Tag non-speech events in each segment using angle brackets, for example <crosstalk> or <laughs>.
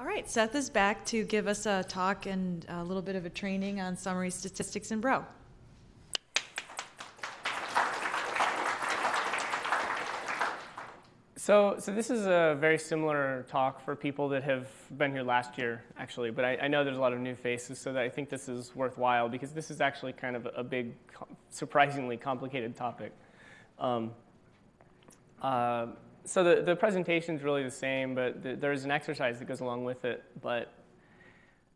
All right, Seth is back to give us a talk and a little bit of a training on summary statistics in Bro. So, so this is a very similar talk for people that have been here last year, actually. But I, I, know there's a lot of new faces, so that I think this is worthwhile because this is actually kind of a big, surprisingly complicated topic. Um, uh, so the, the presentation is really the same, but the, there's an exercise that goes along with it. But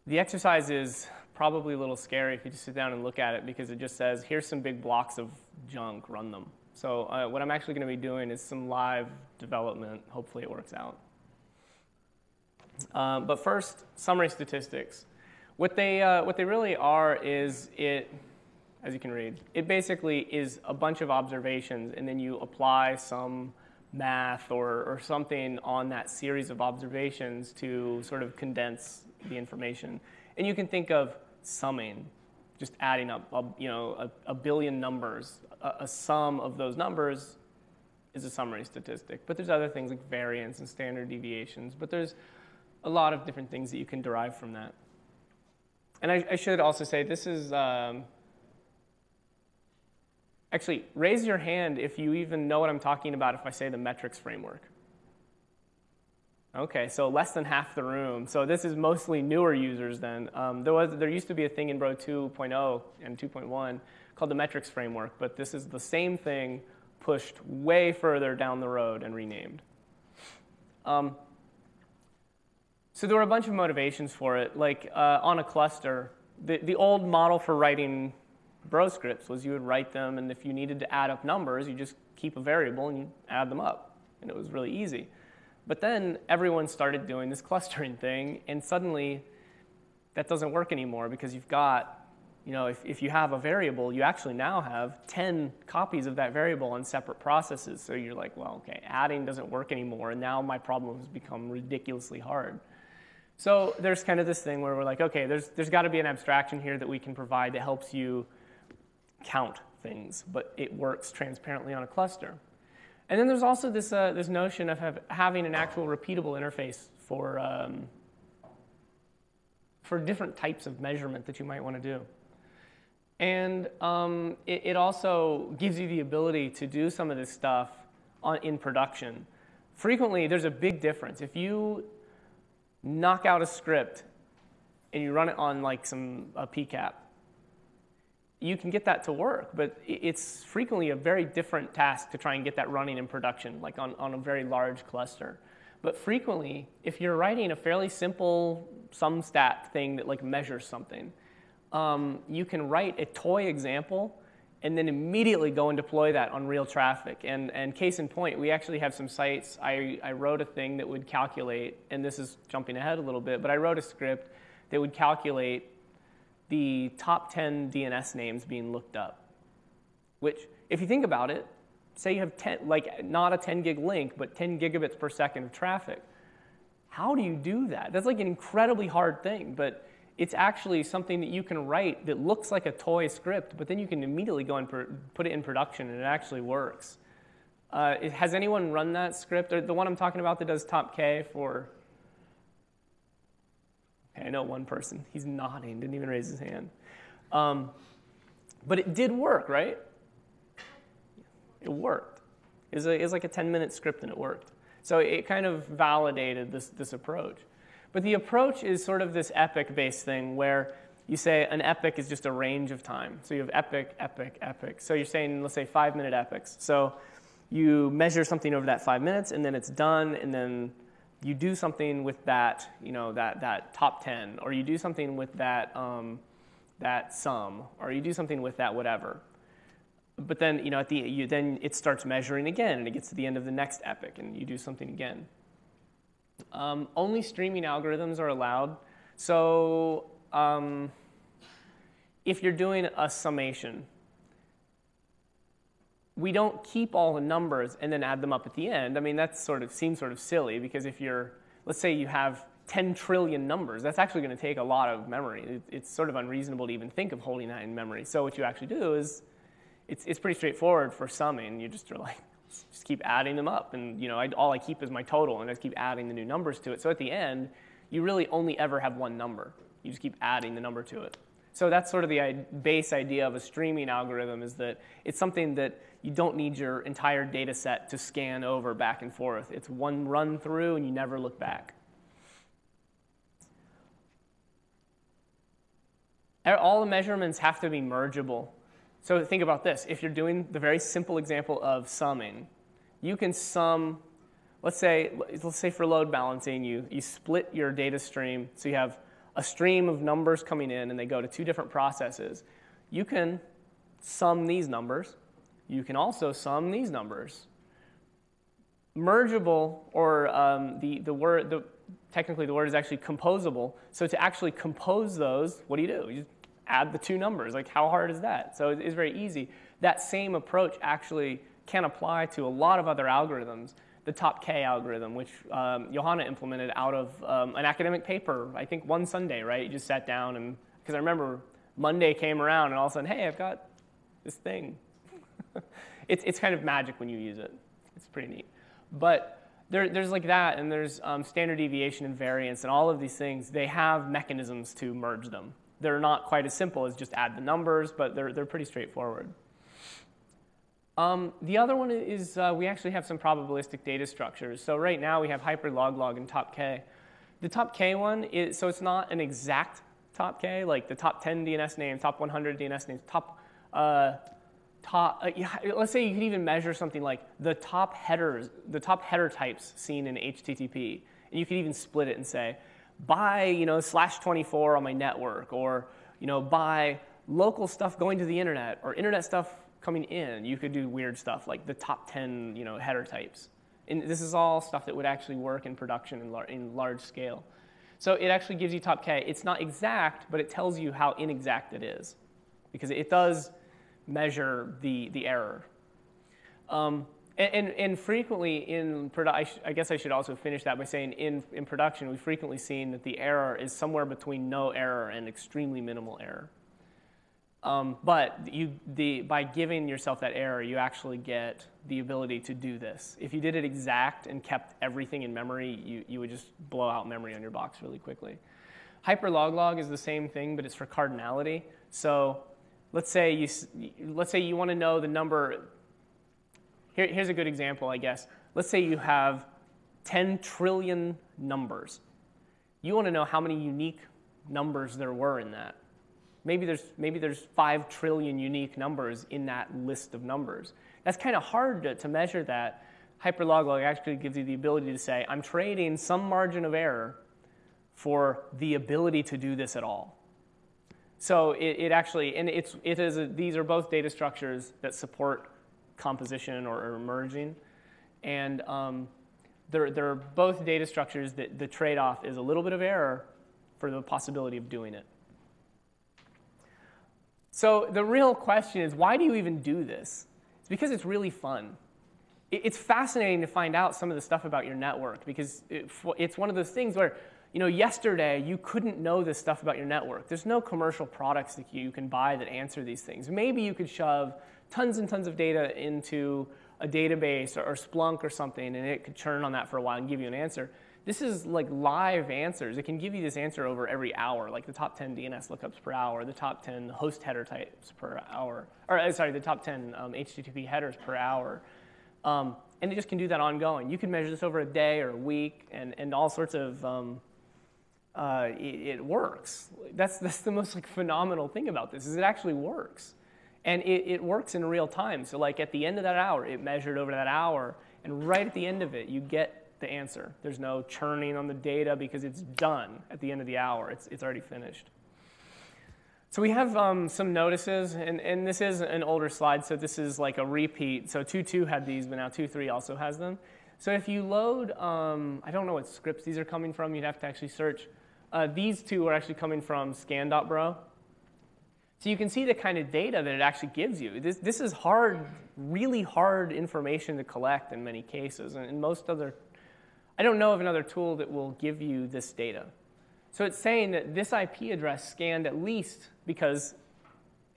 the exercise is probably a little scary if you just sit down and look at it because it just says, here's some big blocks of junk, run them. So uh, what I'm actually going to be doing is some live development. Hopefully it works out. Um, but first, summary statistics. What they, uh, what they really are is it, as you can read, it basically is a bunch of observations and then you apply some math or, or something on that series of observations to sort of condense the information. And you can think of summing, just adding up a, you know, a, a billion numbers a, a sum of those numbers is a summary statistic. But there's other things like variance and standard deviations. But there's a lot of different things that you can derive from that. And I, I should also say this is um, actually raise your hand if you even know what I'm talking about if I say the metrics framework. Okay, so less than half the room. So this is mostly newer users then. Um, there, was, there used to be a thing in Bro 2.0 and 2.1 called the metrics framework, but this is the same thing pushed way further down the road and renamed. Um, so there were a bunch of motivations for it. Like uh, on a cluster, the, the old model for writing bro scripts was you would write them, and if you needed to add up numbers, you just keep a variable and you add them up. And it was really easy. But then everyone started doing this <laughs> clustering thing, and suddenly that doesn't work anymore because you've got you know, if, if you have a variable, you actually now have 10 copies of that variable on separate processes. So you're like, well, okay, adding doesn't work anymore, and now my problem has become ridiculously hard. So there's kind of this thing where we're like, okay, there's, there's got to be an abstraction here that we can provide that helps you count things, but it works transparently on a cluster. And then there's also this, uh, this notion of have, having an actual repeatable interface for, um, for different types of measurement that you might want to do. And um, it, it, also gives you the ability to do some of this stuff on, in production. Frequently, there's a big difference. If you knock out a script and you run it on like some a PCAP, you can get that to work, but it's frequently a very different task to try and get that running in production, like on, on a very large cluster. But frequently, if you're writing a fairly simple sum stat thing that like measures something, um, you can write a toy example and then immediately go and deploy that on real traffic. And, and case in point, we actually have some sites. I, I wrote a thing that would calculate, and this is jumping ahead a little bit, but I wrote a script that would calculate the top 10 DNS names being looked up. Which, if you think about it, say you have 10, like not a 10 gig link, but 10 gigabits per second of traffic. How do you do that? That's like an incredibly hard thing, but it's actually something that you can write that looks like a toy script, but then you can immediately go and put it in production and it actually works. Uh, has anyone run that script? Or the one I'm talking about that does top K for. I know one person. He's nodding, didn't even raise his hand. Um, but it did work, right? It worked. It was, a, it was like a 10 minute script and it worked. So it kind of validated this, this approach. But the approach is sort of this epoch based thing where you say an epoch is just a range of time. So you have epoch, epoch, epoch. So you're saying, let's say, five minute epochs. So you measure something over that five minutes, and then it's done, and then you do something with that, you know, that, that top 10, or you do something with that, um, that sum, or you do something with that whatever. But then, you know, at the, you, then it starts measuring again, and it gets to the end of the next epoch, and you do something again. Um, only streaming algorithms are allowed. So um, if you're doing a summation, we don't keep all the numbers and then add them up at the end. I mean, that sort of seems sort of silly because if you're, let's say you have 10 trillion numbers, that's actually going to take a lot of memory. it's sort of unreasonable to even think of holding that in memory. So what you actually do is, it's, it's pretty straightforward for summing. You just are like, just keep adding them up. And you know, I, all I keep is my total, and I just keep adding the new numbers to it. So at the end, you really only ever have one number. You just keep adding the number to it. So that's sort of the base idea of a streaming algorithm is that it's something that you don't need your entire data set to scan over back and forth. It's one run through and you never look back. All the measurements have to be mergeable. So think about this. If you're doing the very simple example of summing, you can sum, let's say, let's say for load balancing, you, you split your data stream. So you have a stream of numbers coming in and they go to two different processes. You can sum these numbers. You can also sum these numbers. Mergeable, or um, the, the word, the, technically the word is actually composable. So to actually compose those, what do you do? You add the two numbers. Like how hard is that? So it's very easy. That same approach actually can apply to a lot of other algorithms the top K algorithm, which um, Johanna implemented out of um, an academic paper, I think one Sunday, right? You just sat down and, because I remember Monday came around and all of a sudden, hey, I've got this thing. <laughs> it's, it's kind of magic when you use it. It's pretty neat. But there, there's like that, and there's um, standard deviation and variance, and all of these things, they have mechanisms to merge them. They're not quite as simple as just add the numbers, but they're, they're pretty straightforward. Um, the other one is uh, we actually have some probabilistic data structures. So right now we have hyperloglog and top k. The top k one is, so it's not an exact top k, like the top 10 DNS names, top 100 DNS names, top, uh, top, uh, let's say you could even measure something like the top headers, the top header types seen in HTTP. And you could even split it and say, by, you know, slash 24 on my network, or, you know, by local stuff going to the internet, or internet stuff coming in, you could do weird stuff like the top 10 you know, header types. And this is all stuff that would actually work in production in, lar in large scale. So it actually gives you top K. It's not exact, but it tells you how inexact it is because it does measure the, the error. Um, and, and, frequently in production, I guess I should also finish that by saying in, in production, we've frequently seen that the error is somewhere between no error and extremely minimal error. Um, but you, the, by giving yourself that error, you actually get the ability to do this. If you did it exact and kept everything in memory, you, you would just blow out memory on your box really quickly. Hyperloglog is the same thing, but it's for cardinality. So let's say you, let's say you want to know the number. Here, here's a good example, I guess. Let's say you have 10 trillion numbers. You want to know how many unique numbers there were in that. Maybe there's, maybe there's 5 trillion unique numbers in that list of numbers. That's kind of hard to, to measure that. Hyperloglog actually gives you the ability to say, I'm trading some margin of error for the ability to do this at all. So it, it actually, and it's, it is a, these are both data structures that support composition or, or merging. And um, they're, they're both data structures that the trade-off is a little bit of error for the possibility of doing it. So the real question is why do you even do this? It's because it's really fun. It's fascinating to find out some of the stuff about your network because it's one of those things where, you know, yesterday you couldn't know this stuff about your network. There's no commercial products that you can buy that answer these things. Maybe you could shove tons and tons of data into a database or, Splunk or something and it could churn on that for a while and give you an answer. This is like live answers. It can give you this answer over every hour, like the top 10 DNS lookups per hour, the top 10 host header types per hour, or uh, sorry, the top 10 um, HTTP headers per hour. Um, and it just can do that ongoing. You can measure this over a day or a week and, and all sorts of, um, uh, it, it, works. That's, that's the most like phenomenal thing about this is it actually works. And it, it works in real time. So like at the end of that hour, it measured over that hour, and right at the end of it, you get the answer. There's no churning on the data because it's done at the end of the hour. It's, it's already finished. So we have um, some notices, and, and this is an older slide, so this is like a repeat. So 2.2 had these, but now 2.3 also has them. So if you load, um, I don't know what scripts these are coming from. You'd have to actually search. Uh, these two are actually coming from scan.bro. So you can see the kind of data that it actually gives you. This, this is hard, really hard information to collect in many cases. And most other I don't know of another tool that will give you this data. So it's saying that this IP address scanned at least because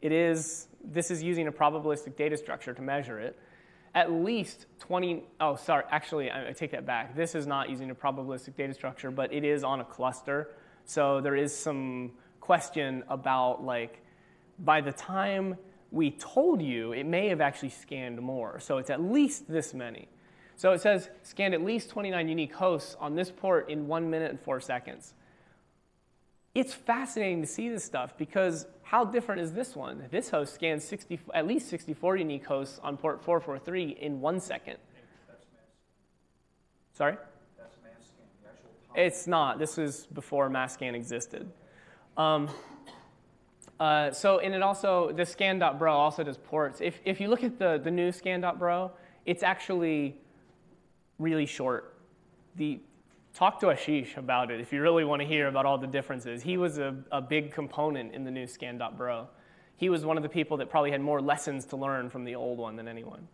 it is, this is using a probabilistic data structure to measure it. at least 20, oh, sorry, actually, I, I take that back. This is not using a probabilistic data structure, but it is on a cluster. So there is some question about like, by the time we told you, it may have actually scanned more. So it's at least this many. So it says scanned at least 29 unique hosts on this port in one minute and four seconds. It's fascinating to see this stuff because how different is this one? This host scans 60, at least 64 unique hosts on port 443 in one second. Sorry? It's not. This was before masscan existed. Um, uh, so, and it also, the scan.bro also does ports. If, if you look at the, the new scan.bro, it's actually really short. The, talk to Ashish about it if you really want to hear about all the differences. He was a, a big component in the new scan.bro. He was one of the people that probably had more lessons to learn from the old one than anyone.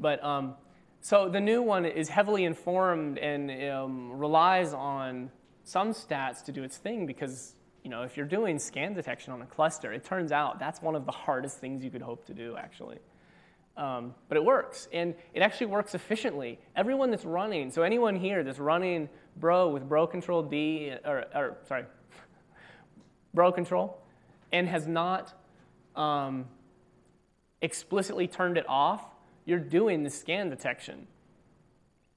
But um, so the new one is heavily informed and um, relies on SumStats to do its thing because you know if you're doing scan detection on a cluster, it turns out that's one of the hardest things you could hope to do actually. Um, but it works, and it actually works efficiently. Everyone that's running, so anyone here that's running Bro with Bro Control D, or, or sorry, <laughs> Bro Control, and has not um, explicitly turned it off, you're doing the scan detection.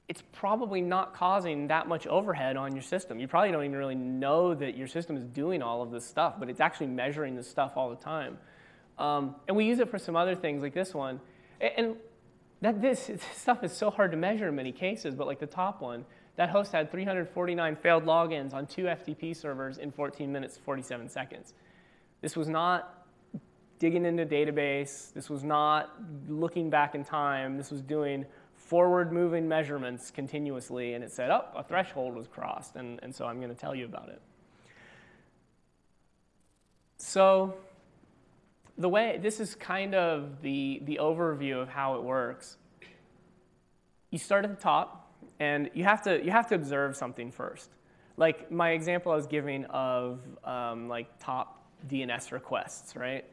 It's probably not causing that much overhead on your system. You probably don't even really know that your system is doing all of this stuff, but it's actually measuring this stuff all the time. Um, and we use it for some other things like this one. And that this, <laughs> this stuff is so hard to measure in many cases, but like the top one, that host had 349 failed logins on two FTP servers in 14 minutes, 47 seconds. This was not digging into database. This was not looking back in time. This was doing forward moving measurements continuously. And it said, oh, a threshold was crossed. And, and so I'm going to tell you about it. So the way, this is kind of the, the overview of how it works. You start at the top, and you have to, you have to observe something first. Like my example I was giving of um, like top DNS requests, right?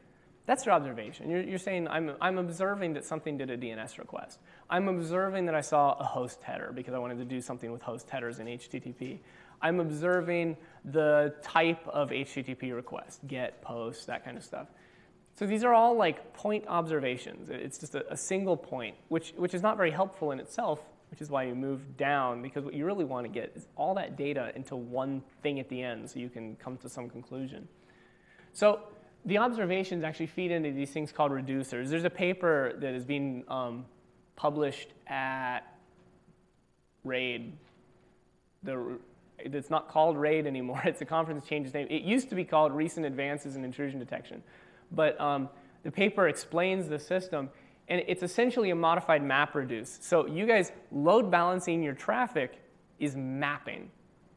That's your observation. You're, you're saying, I'm, I'm observing that something did a DNS request. I'm observing that I saw a host header because I wanted to do something with host headers in HTTP. I'm observing the type of HTTP request, get, post, that kind of stuff. So these are all like point observations. It's just a, a, single point, which, which is not very helpful in itself, which is why you move down, because what you really want to get is all that data into one thing at the end so you can come to some conclusion. So the observations actually feed into these things called reducers. There's a paper that is being um, published at RAID. The, it's not called RAID anymore. <laughs> It's a conference changed name. It used to be called Recent Advances in Intrusion Detection but um, the paper explains the system, and it's essentially a modified map reduce. So you guys load balancing your traffic is mapping.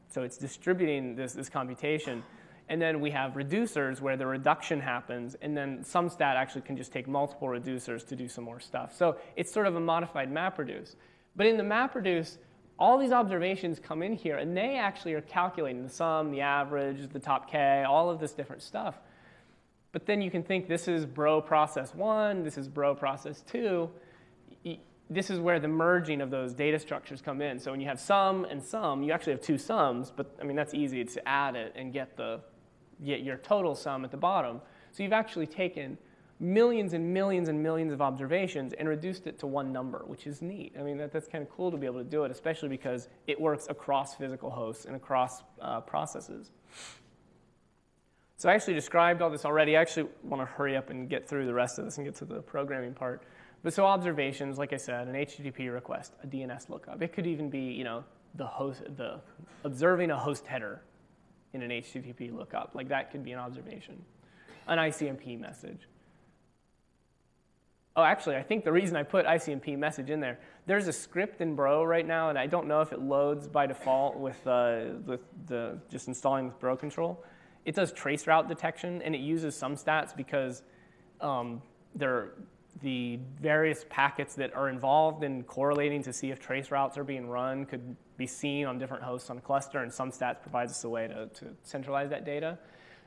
So it's distributing this, this computation. And then we have reducers where the reduction happens, and then SumStat actually can just take multiple reducers to do some more stuff. So it's sort of a modified MapReduce. But in the MapReduce, all these observations come in here, and they actually are calculating the sum, the average, the top k, all of this different stuff. But then you can think this is bro process one, this is bro process two. This is where the merging of those data structures come in. So when you have sum and sum, you actually have two sums, but I mean, that's easy to add it and get, the, get your total sum at the bottom. So you've actually taken millions and millions and millions of observations and reduced it to one number, which is neat. I mean, that, that's kind of cool to be able to do it, especially because it works across physical hosts and across uh, processes. So I actually described all this already. I actually want to hurry up and get through the rest of this and get to the programming part. But so observations, like I said, an HTTP request, a DNS lookup. It could even be, you know, the host, the observing a host header in an HTTP lookup. Like that could be an observation. An ICMP message. Oh, actually, I think the reason I put ICMP message in there, there's a script in Bro right now, and I don't know if it loads by default with, uh, with the just installing with Bro control. It does trace route detection, and it uses SumStats because um, the various packets that are involved in correlating to see if trace routes are being run could be seen on different hosts on a cluster, and SumStats provides us a way to, to centralize that data.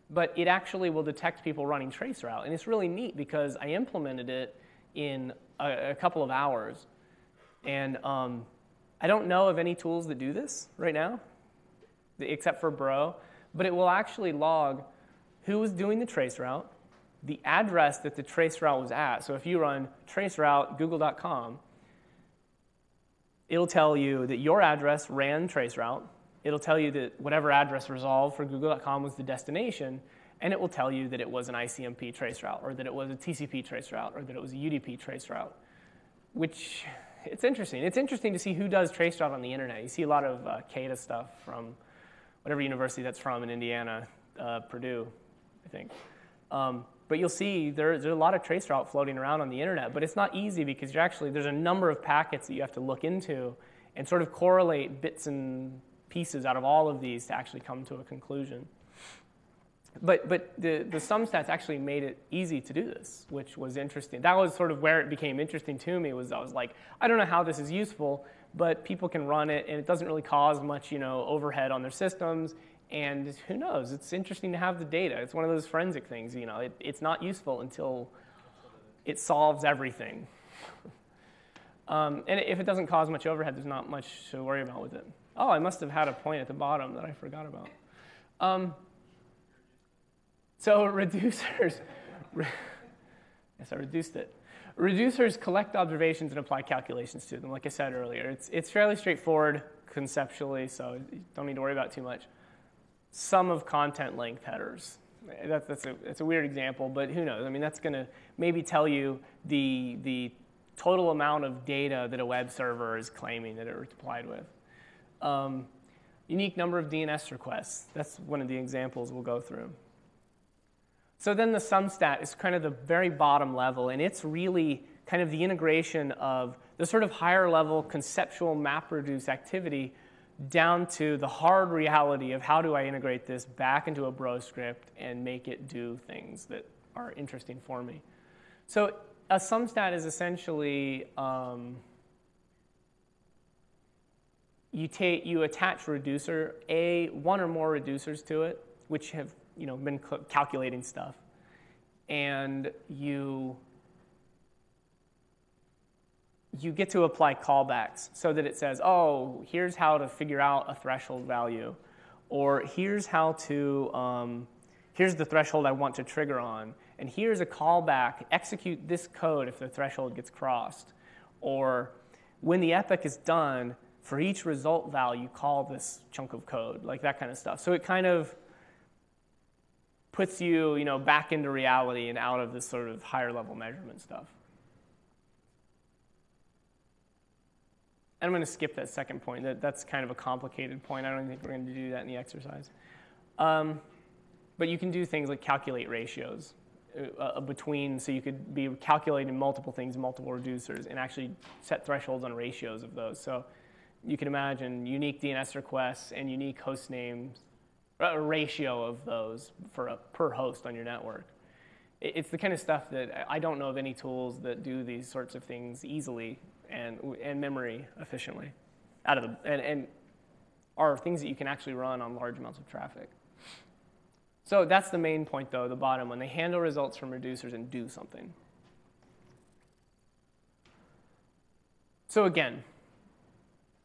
But it actually will detect people running traceroute, and it's really neat because I implemented it in a, a couple of hours. And um, I don't know of any tools that do this right now, except for Bro, but it will actually log who was doing the trace route, the address that the trace route was at. So if you run traceroute google.com, it'll tell you that your address ran traceroute. It'll tell you that whatever address resolved for google.com was the destination, and it will tell you that it was an ICMP traceroute, or that it was a TCP traceroute, or that it was a UDP traceroute, which it's interesting. It's interesting to see who does traceroute on the internet. You see a lot of uh, CAIDA stuff from whatever university that's from in Indiana, uh, Purdue, I think. Um, but you'll see there, there's a lot of traceroute floating around on the internet, but it's not easy because you're actually, there's a number of packets that you have to look into and sort of correlate bits and pieces out of all of these to actually come to a conclusion. But, but the, the SumStats actually made it easy to do this, which was interesting. That was sort of where it became interesting to me was I was like, I don't know how this is useful, but people can run it and it doesn't really cause much you know, overhead on their systems and who knows? It's interesting to have the data. It's one of those forensic things. You know, it, it's not useful until it solves everything. <laughs> um, and if it doesn't cause much overhead, there's not much to worry about with it. Oh, I must have had a point at the bottom that I forgot about. Um, so <laughs> reducers, yes, I reduced it. Reducers collect observations and apply calculations to them, like I said earlier. It's, it's fairly straightforward conceptually, so you don't need to worry about too much sum of content length headers. That, that's, a, that's a weird example, but who knows? I mean, that's going to maybe tell you the, the total amount of data that a web server is claiming that it replied with. Um, unique number of DNS requests. That's one of the examples we'll go through. So then the sum stat is kind of the very bottom level, and it's really kind of the integration of the sort of higher level conceptual MapReduce activity down to the hard reality of how do I integrate this back into a bro script and make it do things that are interesting for me. So a SumStat is essentially um, you take you attach reducer a one or more reducers to it, which have you know been calculating stuff, and you you get to apply callbacks so that it says, oh, here's how to figure out a threshold value, or here's how to, um, here's the threshold I want to trigger on, and here's a callback, execute this code if the threshold gets crossed, or when the epoch is done, for each result value, call this chunk of code, like that kind of stuff. So it kind of puts you, you know, back into reality and out of this sort of higher level measurement stuff. I'm going to skip that second point. That, that's kind of a complicated point. I don't think we're going to do that in the exercise. Um, but you can do things like calculate ratios uh, uh, between, so you could be calculating multiple things, multiple reducers, and actually set thresholds on ratios of those. So you can imagine unique DNS requests and unique host names, a ratio of those for a, per host on your network. It's the kind of stuff that I don't know of any tools that do these sorts of things easily and, and memory efficiently out of the, and, and are things that you can actually run on large amounts of traffic. So that's the main point though, the bottom one. They handle results from reducers and do something. So again,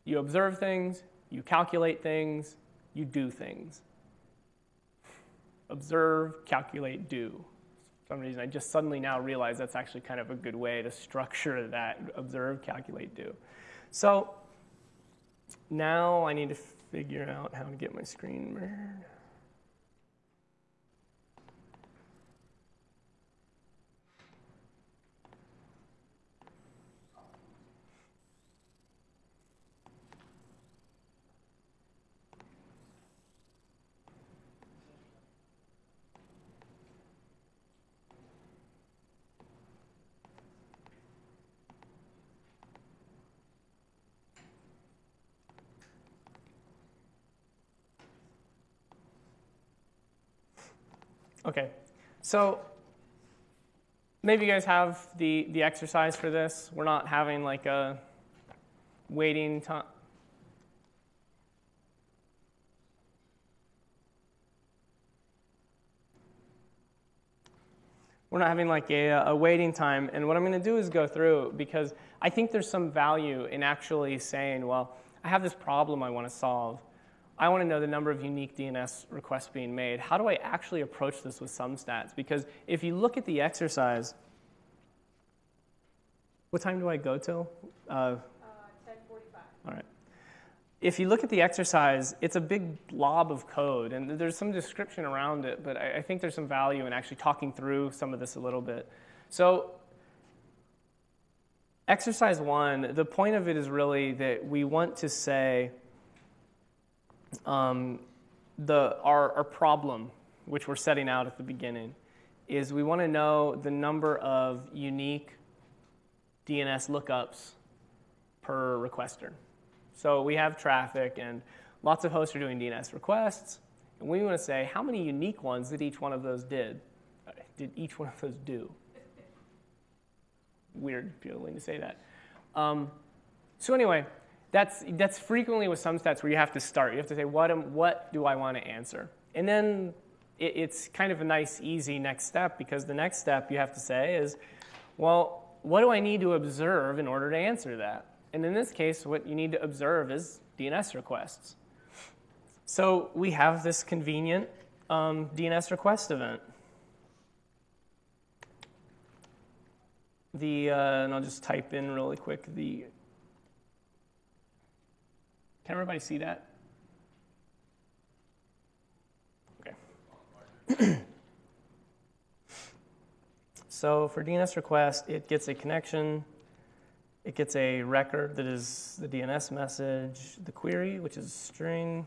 you observe things, you calculate things, you do things. Observe, calculate, do some reason, I just suddenly now realize that's actually kind of a good way to structure that observe, calculate, do. So now I need to figure out how to get my screen mirrored. Okay, so maybe you guys have the, the exercise for this. We're not having like a waiting time. we're not having like a, a waiting time. And what I'm going to do is go through because I think there's some value in actually saying, well, I have this problem I want to solve. I want to know the number of unique DNS requests being made. How do I actually approach this with SumStats? Because if you look at the exercise, what time do I go till? Uh, 10:45. all right. If you look at the exercise, it's a big blob of code, and there's some description around it, but I, I think there's some value in actually talking through some of this a little bit. So, exercise one, the point of it is really that we want to say um, the, our, our problem, which we're setting out at the beginning, is we want to know the number of unique DNS lookups per requester. So we have traffic, and lots of hosts are doing DNS requests, and we want to say how many unique ones did each one of those did? Did each one of those do? Weird feeling to say that. Um, so anyway, that's that's frequently with SumStats where you have to start. You have to say what am, what do I want to answer, and then it, it's kind of a nice, easy next step because the next step you have to say is, well, what do I need to observe in order to answer that? And in this case, what you need to observe is DNS requests. So we have this convenient um, DNS request event. The, uh, and I'll just type in really quick the, can everybody see that? Okay. <clears throat> so for DNS request, it gets a connection it gets a record that is the DNS message, the query, which is a string,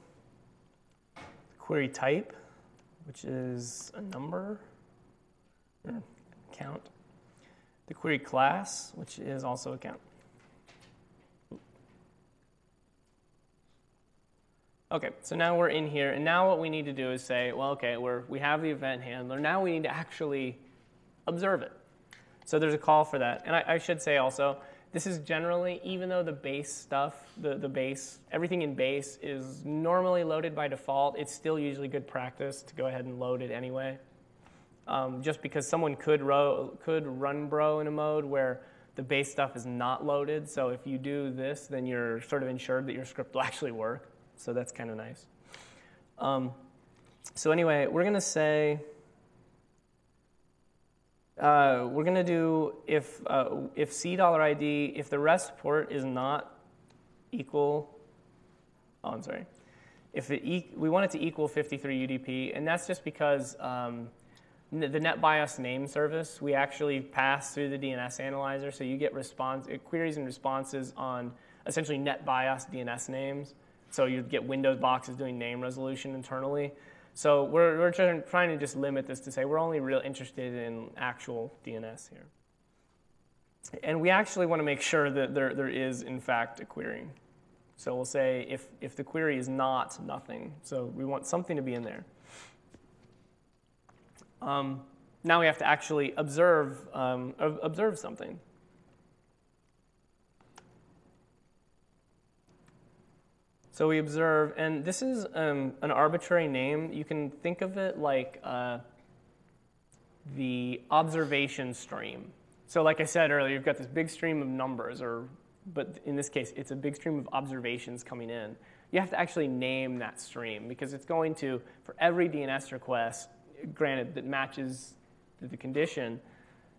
query type, which is a number or count, the query class, which is also a count. Okay, so now we're in here, and now what we need to do is say, well, okay, we're, we have the event handler. Now we need to actually observe it. So there's a call for that. And I, I should say also, this is generally, even though the base stuff, the, the base, everything in base is normally loaded by default, it's still usually good practice to go ahead and load it anyway. Um, just because someone could, ro- could run bro in a mode where the base stuff is not loaded. So if you do this, then you're sort of ensured that your script will <laughs> actually work. So that's kind of nice. Um, so anyway, we're going to say, uh, we're going to do if, uh, if C dollar ID, if the rest port is not equal, oh, I'm sorry. If e- we want it to equal 53 UDP, and that's just because um, the NetBIOS name service, we actually pass through the DNS analyzer, so you get response, queries and responses on essentially NetBIOS DNS names. So you get Windows boxes doing name resolution internally. So we're, we're trying to just limit this to say we're only real interested in actual DNS here. And we actually want to make sure that there, there is, in fact, a query. So we'll say if, if the query is not nothing, so we want something to be in there. Um, now we have to actually observe, um, observe something. So we observe, and this is um, an arbitrary name. You can think of it like uh, the observation stream. So, like I said earlier, you've got this big stream of numbers, or but in this case, it's a big stream of observations coming in. You have to actually name that stream because it's going to, for every DNS request, granted that matches the condition,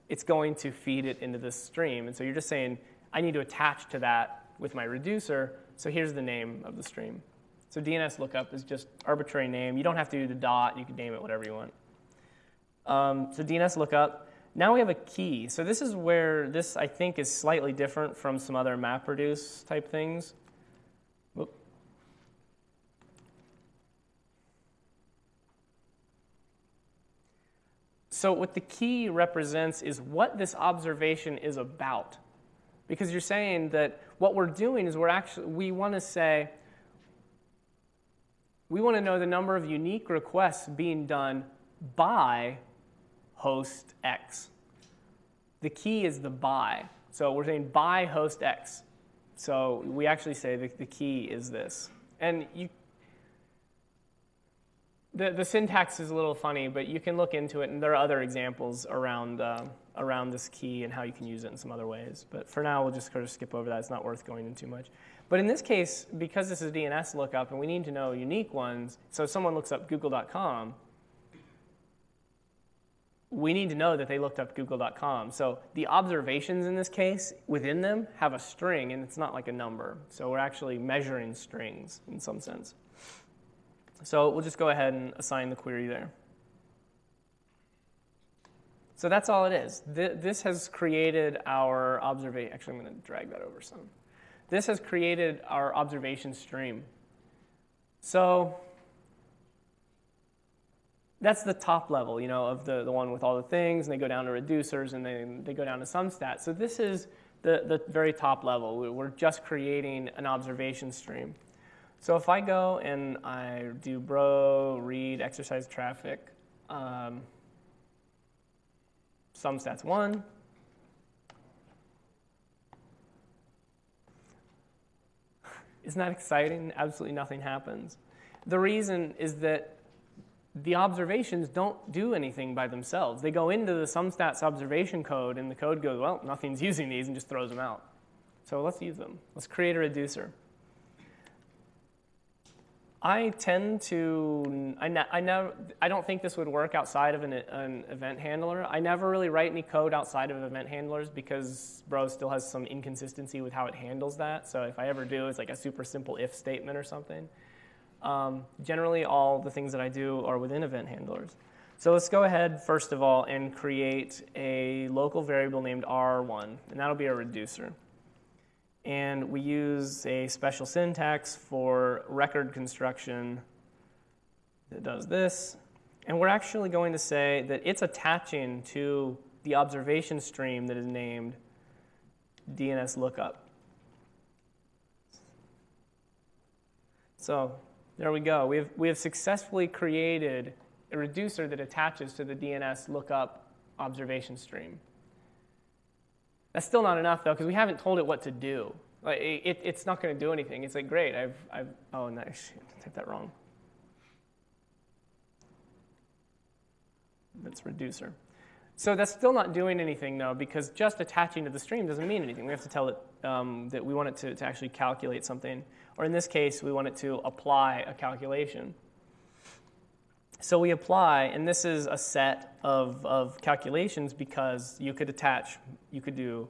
it's going to feed it into this stream. And so you're just saying, I need to attach to that with my reducer so here's the name of the stream. So DNS lookup is just arbitrary name. You don't have to do the dot. You can name it whatever you want. Um, so DNS lookup. Now we have a key. So this is where this, I think, is slightly different from some other MapReduce type things. So what the key represents is what this observation is about. Because you're saying that what we're doing is we're actually, we want to say, we want to know the number of unique requests being done by host X. The key is the by. So we're saying by host X. So we actually say the, the key is this. And you, the, the syntax is a little funny, but you can look into it, and there are other examples around, uh, around this key and how you can use it in some other ways. But for now, we'll just sort of skip over that. It's not worth going into too much. But in this case, because this is DNS lookup and we need to know unique ones, so if someone looks up google.com, we need to know that they looked up google.com. So the observations in this case within them have a string and it's not like a number. So we're actually measuring strings in some sense. So we'll just go ahead and assign the query there. So that's all it is. This has created our observation. Actually, I'm going to drag that over some. This has created our observation stream. So that's the top level, you know, of the, the one with all the things, and they go down to reducers, and then they go down to SumStats. So this is the, the very top level. We're just creating an observation stream. So if I go and I do bro, read, exercise traffic, um, SumStats 1, Isn't that exciting? Absolutely nothing happens. The reason is that the observations don't do anything by themselves. They go into the SumStats observation code, and the code goes, well, nothing's <laughs> using these, and just throws them out. So let's use them. Let's create a reducer. I tend to, I, ne- I, never, I don't think this would work outside of an, an, event handler. I never really write any code outside of event handlers because Bro still has some inconsistency with how it handles that. So if I ever do, it's like a super simple if statement or something. Um, generally, all the things that I do are within event handlers. So let's go ahead, first of all, and create a local variable named R1, and that'll be a reducer and we use a special syntax for record construction that does this. And we're actually going to say that it's attaching to the observation stream that is named DNS lookup. So there we go. We have, we have successfully created a reducer that attaches to the DNS lookup observation stream. That's still not enough, though, because we haven't told it what to do. Like, it, it's not going to do anything. It's like, great, I've, I've oh, nice, I typed that wrong. That's reducer. So that's still not doing anything, though, because just attaching to the stream doesn't mean anything. We have to tell it um, that we want it to, to actually calculate something. Or in this case, we want it to apply a calculation. So we apply, and this is a set of, of calculations because you could attach, you could do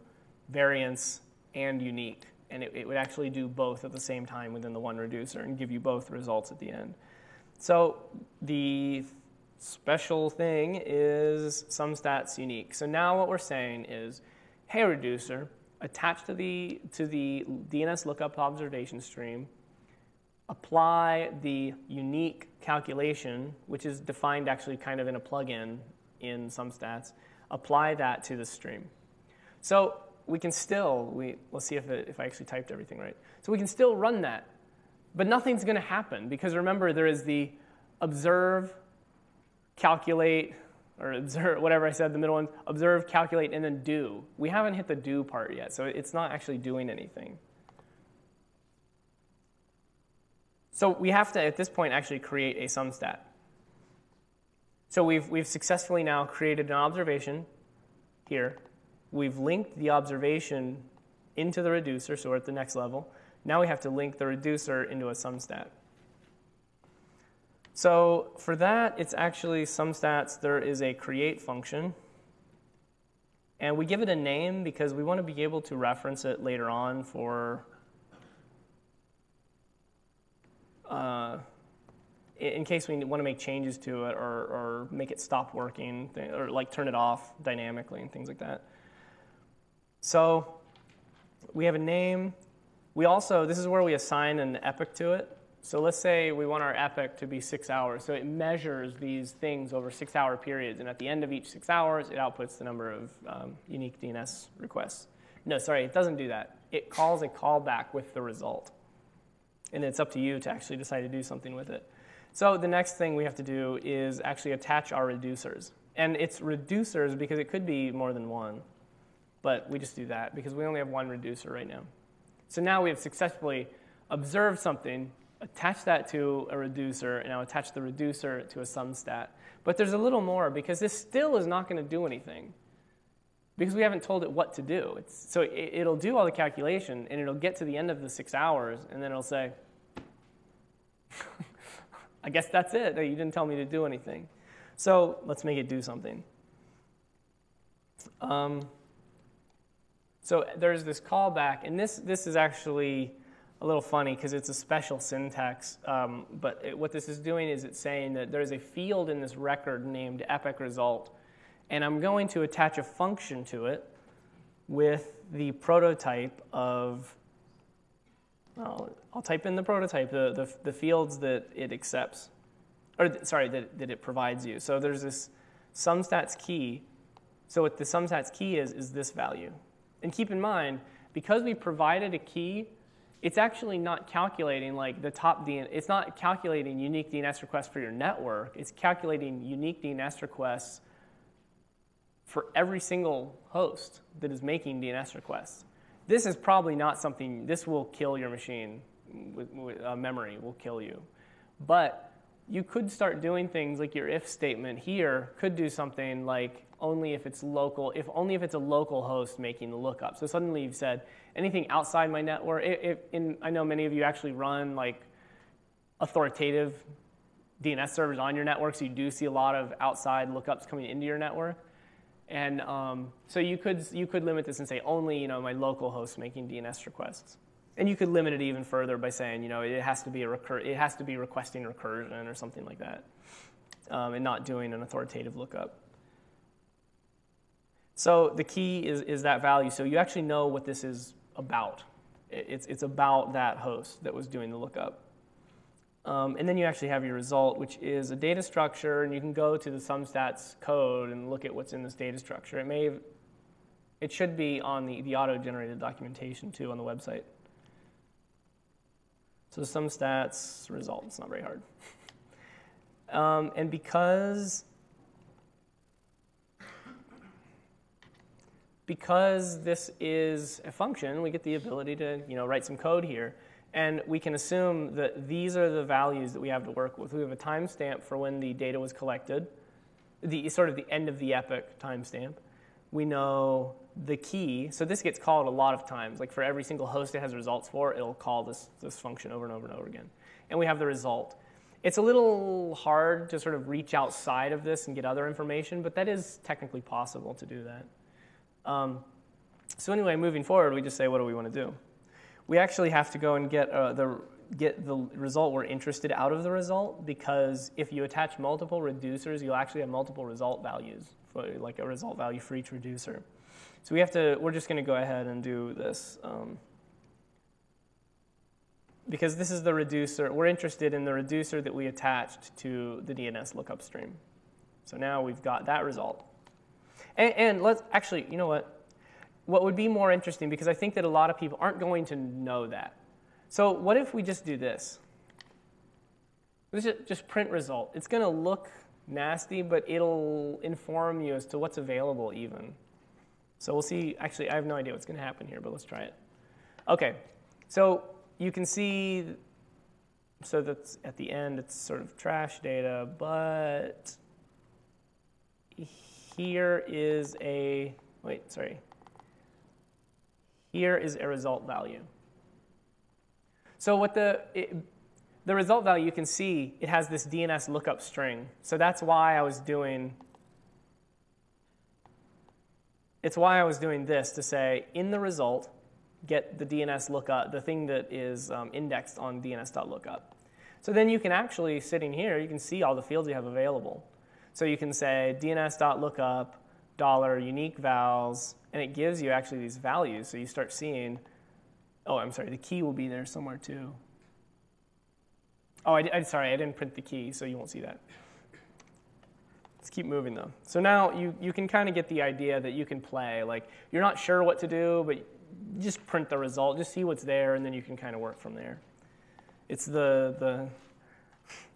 variance and unique, and it, it, would actually do both at the same time within the one reducer and give you both results at the end. So the special thing is some SumStats unique. So now what we're saying is, hey reducer, attach to the, to the DNS lookup observation stream, apply the unique calculation, which is defined actually kind of in a plugin in SumStats, apply that to the stream. So we can still, we, let's see if, it, if I actually typed everything right. So we can still run that, but nothing's going to happen because remember there is the observe, calculate, or observe, <laughs> whatever I said, the middle one, observe, calculate, and then do. We haven't hit the do part yet, so it's not actually doing anything. So we have to, at this point, actually create a sum stat. So we've, we've successfully now created an observation here. We've linked the observation into the reducer, so we're at the next level. Now we have to link the reducer into a sum stat. So for that, it's actually SumStats, there is a create function. And we give it a name because we want to be able to reference it later on for uh, in case we want to make changes to it or, or make it stop working or like turn it off dynamically and things like that. So we have a name. We also, this is where we assign an epoch to it. So let's say we want our epoch to be six hours. So it measures these things over six hour periods. And at the end of each six hours, it outputs the number of um, unique DNS requests. No, sorry, it doesn't do that. It calls a callback with the result and it's up to you to actually decide to do something with it. So the next thing we have to do is actually attach our reducers. And it's reducers because it could be more than one, but we just do that because we only have one reducer right now. So now we have successfully observed something attach that to a reducer, and now attach the reducer to a sum stat. But there's a little more because this still is not going to do anything because we haven't told it what to do. It's, so it, will do all the calculation, and it'll get to the end of the six hours, and then it'll say, <laughs> I guess that's it. You didn't tell me to do anything. So let's make it do something. Um, so there's this callback, and this, this is actually a little funny because it's a special syntax. Um, but it, what this is doing is it's saying that there's a field in this record named epoch result, and I'm going to attach a function to it with the prototype of, well, I'll type in the prototype, the, the, the fields that it accepts, or sorry, that, that it provides you. So there's this sumstats key. So what the sumstats key is, is this value. And keep in mind, because we provided a key it's actually not calculating like the top DNS, it's not calculating unique DNS requests for your network. It's calculating unique DNS requests for every single host that is making DNS requests. This is probably not something, this will kill your machine. With, with uh, memory will kill you. But you could start doing things like your if statement here could do something like only if it's local, if only if it's a local host making the lookup. So suddenly you've said anything outside my network. In, I know many of you actually run like authoritative DNS servers on your network, so you do see a lot of outside lookups coming into your network. And um, so you could you could limit this and say only you know my local host making DNS requests. And you could limit it even further by saying you know it has to be a recur- it has to be requesting recursion or something like that, um, and not doing an authoritative lookup. So the key is, is that value. So you actually know what this is about. It's, it's about that host that was doing the lookup. Um, and then you actually have your result, which is a data structure, and you can go to the sumstats code and look at what's in this data structure. It may, it should be on the, the auto-generated documentation too on the website. So sumstats result, it's not very hard. Um, and because because this is a function, we get the ability to you know, write some code here. And we can assume that these are the values that we have to work with. We have a timestamp for when the data was collected, the sort of the end of the epoch timestamp. We know the key. So this gets called a lot of times. Like for every single host it has results for, it'll call this, this function over and over and over again. And we have the result. It's a little hard to sort of reach outside of this and get other information, but that is technically possible to do that. Um, so anyway, moving forward, we just say, what do we want to do? We actually have to go and get uh, the get the result we're interested out of the result because if you attach multiple reducers, you'll actually have multiple result values, for, like a result value for each reducer. So we have to. We're just going to go ahead and do this. Um, because this is the reducer, we're interested in the reducer that we attached to the DNS lookup stream. So now we've got that result. And, and let's actually, you know what? What would be more interesting, because I think that a lot of people aren't going to know that. So what if we just do this? This is just print result. It's going to look nasty, but it'll inform you as to what's available even. So we'll see. Actually, I have no idea what's going to happen here, but let's try it. Okay, so you can see, so that's at the end, it's sort of trash data, but here is a, wait, sorry. Here is a result value. So what the, it, the result value, you can see it has this DNS lookup string. So that's why I was doing, it's why I was doing this to say in the result, get the DNS lookup, the thing that is um, indexed on DNS.lookup. So then you can actually, sitting here, you can see all the fields you have available. So you can say dns.lookup dollar unique vals, and it gives you actually these values. So you start seeing, oh, I'm sorry, the key will be there somewhere too. Oh, I, I, sorry, I didn't print the key, so you won't see that. Let's keep moving though. So now you, you can kind of get the idea that you can play. Like you're not sure what to do, but just print the result, just see what's there, and then you can kind of work from there. It's the, the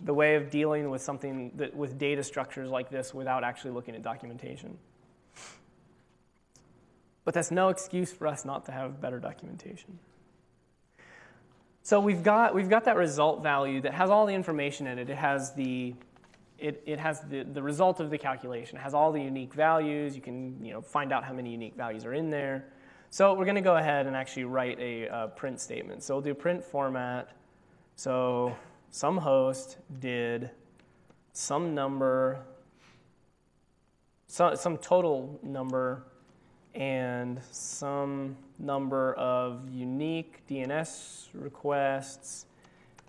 the way of dealing with something that, with data structures like this without actually looking at documentation. But that's no excuse for us not to have better documentation. So we've got, we've got that result value that has all the information in it. It has the, it, it has the, the result of the calculation. It has all the unique values. You can you know, find out how many unique values are in there. So we're going to go ahead and actually write a uh, print statement. So we'll do print format. So some host did some number, some, some total number, and some number of unique DNS requests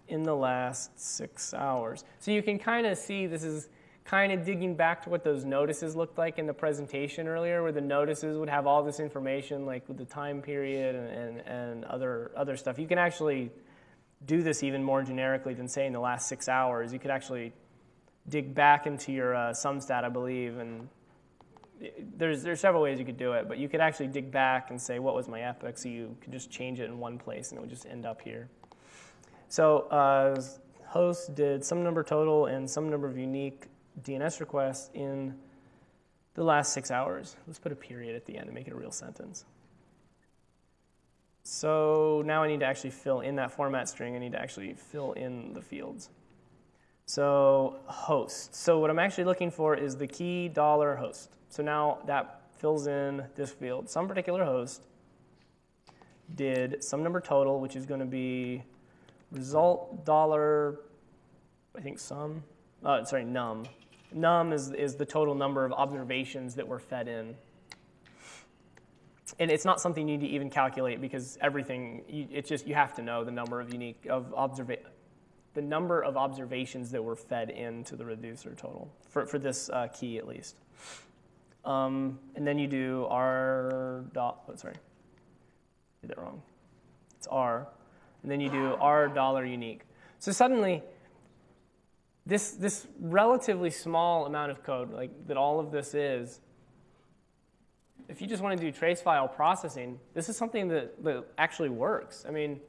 in the last six hours. So you can kind of see this is kind of digging back to what those notices looked like in the presentation earlier, where the notices would have all this information, like with the time period and, and, and other, other stuff. You can actually do this even more generically than saying the last six hours. You could actually dig back into your uh, SumStat, I believe, and there's, there's several ways you could do it, but you could actually dig back and say, what was my epoch? So you could just change it in one place and it would just end up here. So uh, host did some number total and some number of unique DNS requests in the last six hours. Let's put a period at the end to make it a real sentence. So now I need to actually fill in that format string. I need to actually fill in the fields. So host. So what I'm actually looking for is the key dollar host. So now that fills in this field. Some particular host did some number total, which is going to be result dollar, I think sum, uh, sorry, num. Num is, is the total number of observations that were fed in. And it's not something you need to even calculate because everything, you, it's just, you have to know the number of unique, of observa the number of observations that were fed into the reducer total, for, for this uh, key at least. Um, and then you do r dot, oh, sorry, did that wrong. It's r. And then you do r dollar unique. So suddenly, this, this relatively small amount of code, like that all of this is, if you just want to do trace file processing, this is something that, that actually works. I mean,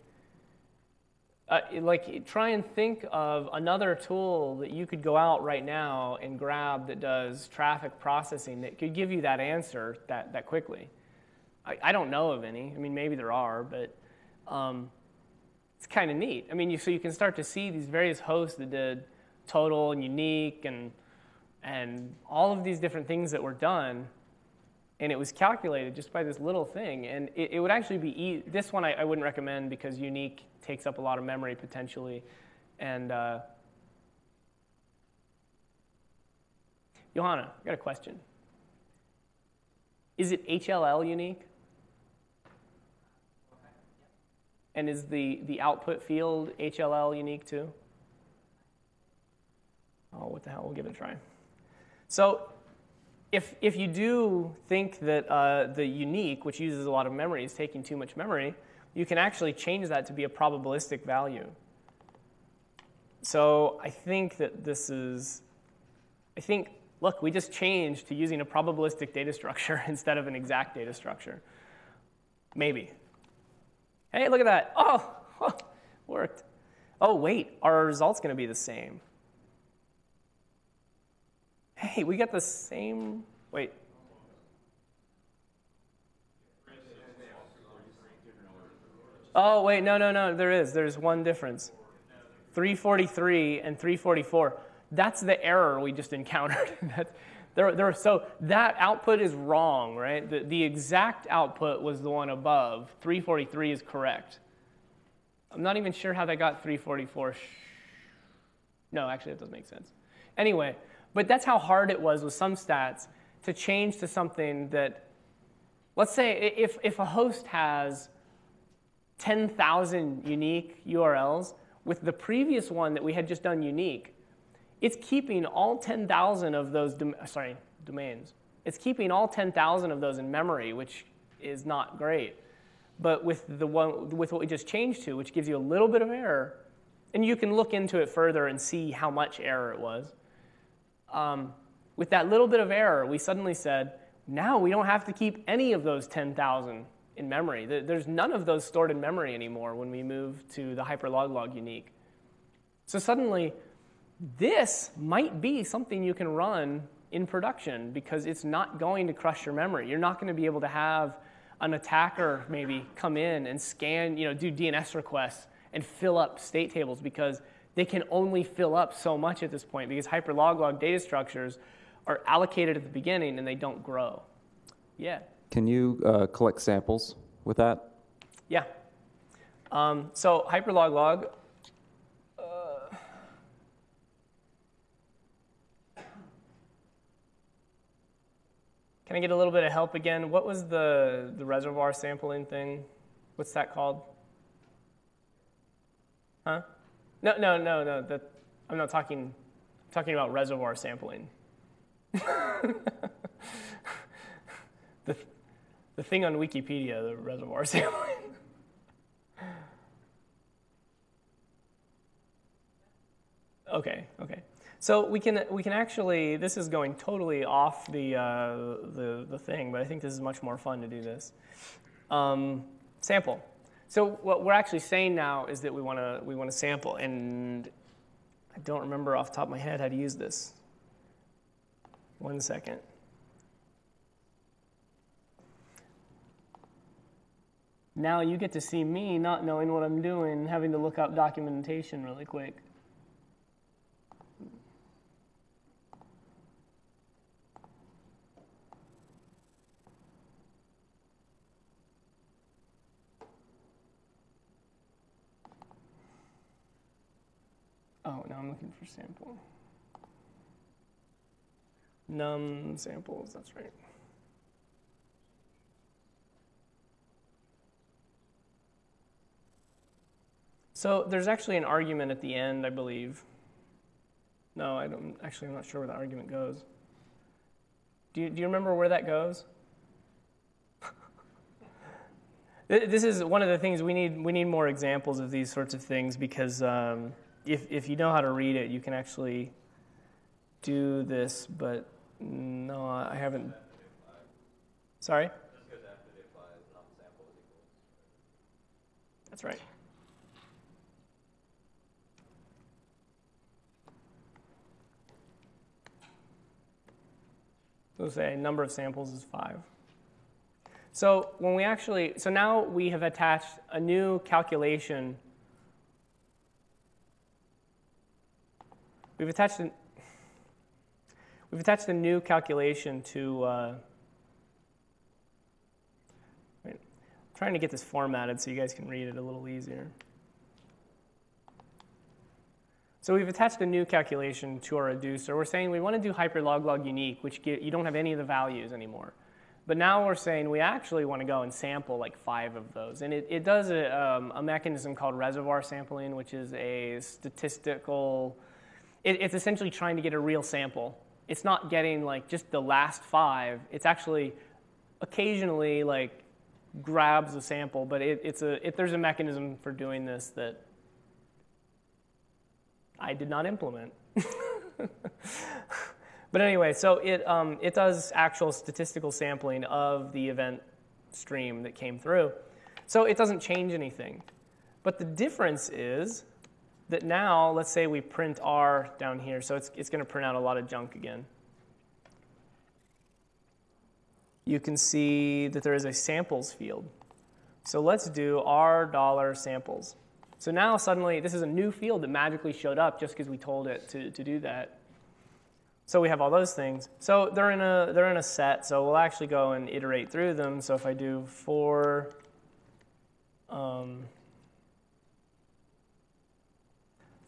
uh, like try and think of another tool that you could go out right now and grab that does traffic processing that could give you that answer that, that quickly. I, I don't know of any. I mean, maybe there are, but um, it's kind of neat. I mean, you, so you can start to see these various hosts that did total and unique and, and all of these different things that were done and it was calculated just by this little thing. And it, it would actually be, e this one I, I, wouldn't recommend because unique takes up a lot of memory potentially. And uh, Johanna, I got a question. Is it HLL unique? And is the, the output field HLL unique too? Oh, what the hell, we'll give it a try. So if, if you do think that uh, the unique, which uses a lot of memory, is taking too much memory, you can actually change that to be a probabilistic value. So I think that this is, I think, look, we just changed to using a probabilistic data structure <laughs> instead of an exact data structure. Maybe. Hey, look at that. Oh, <laughs> worked. Oh, wait, our results going to be the same? Hey, we got the same, wait. Oh, wait, no, no, no, there is. There's one difference. 343 and 344. That's the error we just encountered. <laughs> there, there, so that output is wrong, right? The, the exact output was the one above. 343 is correct. I'm not even sure how they got 344. No, actually, that doesn't make sense. Anyway, but that's how hard it was with SumStats to change to something that, let's say if, if a host has 10,000 unique URLs, with the previous one that we had just done unique, it's keeping all 10,000 of those, sorry, domains. It's keeping all 10,000 of those in memory, which is not great. But with, the one, with what we just changed to, which gives you a little bit of error, and you can look into it further and see how much error it was um, with that little bit of error, we suddenly said, now we don't have to keep any of those 10,000 in memory. There's none of those stored in memory anymore when we move to the hyperloglog unique. So suddenly, this might be something you can run in production because it's not going to crush your memory. You're not going to be able to have an attacker maybe come in and scan, you know, do DNS requests and fill up state tables because they can only fill up so much at this point because hyperloglog data structures are allocated at the beginning and they don't grow. Yeah. Can you uh, collect samples with that? Yeah. Um, so hyperloglog. Uh, can I get a little bit of help again? What was the, the reservoir sampling thing? What's that called? Huh? No, no, no, no. That, I'm not talking. Talking about reservoir sampling. <laughs> the, the thing on Wikipedia, the reservoir <laughs> sampling. okay, okay. So we can we can actually this is going totally off the uh, the the thing, but I think this is much more fun to do this. Um, sample. So what we're actually saying now is that we want to we want to sample, and I don't remember off the top of my head how to use this. One second. Now you get to see me not knowing what I'm doing, having to look up documentation really quick. Oh, now I'm looking for sample. Num samples, that's right. So there's actually an argument at the end, I believe. No, I don't, actually, I'm not sure where the argument goes. Do you, do you remember where that goes? <laughs> this is one of the things we need, we need more examples of these sorts of things because um, if, if you know how to read it, you can actually do this, but no, I haven't. Sorry? That's right. So say number of samples is five. So when we actually, so now we have attached a new calculation. We've attached an, we've attached a new calculation to. Uh, I'm trying to get this formatted so you guys can read it a little easier. So we've attached a new calculation to our reducer. We're saying we want to do hyperloglog unique, which get, you don't have any of the values anymore. But now we're saying we actually want to go and sample like five of those. And it, it does a, um, a mechanism called reservoir sampling, which is a statistical, it, it's essentially trying to get a real sample. It's not getting like just the last five. It's actually occasionally like grabs a sample, but it, it's a, it, there's a mechanism for doing this that I did not implement. <laughs> but anyway, so it, um, it does actual statistical sampling of the event stream that came through. So it doesn't change anything. But the difference is that now, let's say we print R down here, so it's, it's going to print out a lot of junk again. You can see that there is a samples field. So let's do R dollar samples. So now suddenly this is a new field that magically showed up just because we told it to, to do that. So we have all those things. So they're in a they're in a set. So we'll actually go and iterate through them. So if I do for um,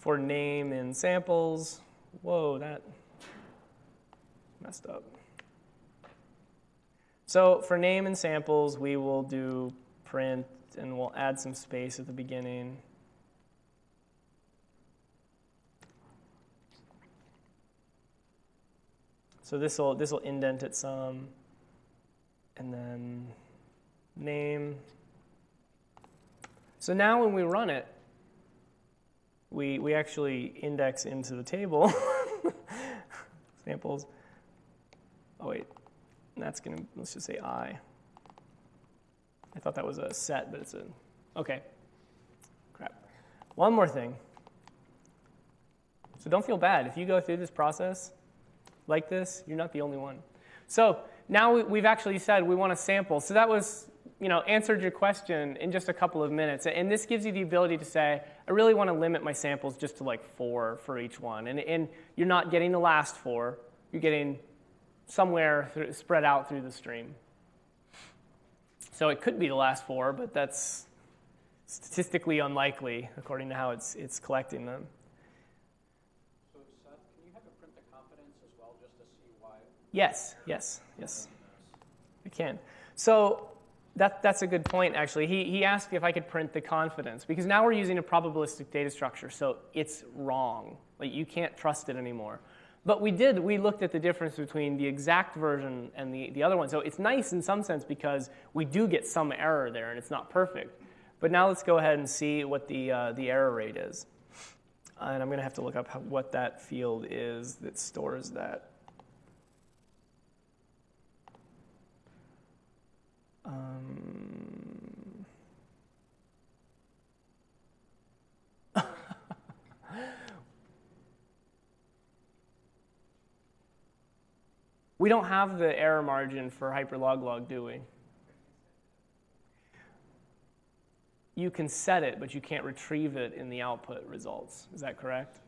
for name in samples, whoa, that messed up. So for name and samples, we will do print and we'll add some space at the beginning. So this will this will indent it some, and then name. So now when we run it, we we actually index into the table <laughs> samples. Oh wait, that's gonna let's just say i. I thought that was a set, but it's a okay. Crap. One more thing. So don't feel bad if you go through this process like this, you're not the only one. So now we, have actually said we want to sample. So that was you know, answered your question in just a couple of minutes. And this gives you the ability to say, I really want to limit my samples just to like four for each one. And, and you're not getting the last four, you're getting somewhere through, spread out through the stream. So it could be the last four, but that's statistically unlikely according to how it's, it's collecting them. So Seth, can you have it print the confidence as well, just to see why? Yes, yes, yes. I can. So that, that's a good point, actually. He, he asked if I could print the confidence, because now we're using a probabilistic data structure, so it's wrong. Like, you can't trust it anymore. But we did, we looked at the difference between the exact version and the, the other one. So it's nice in some sense because we do get some error there and it's not perfect. But now let's go ahead and see what the, uh, the error rate is. And I'm going to have to look up how, what that field is that stores that. Um, <laughs> we don't have the error margin for hyperloglog, do we? You can set it, but you can't retrieve it in the output results. Is that correct?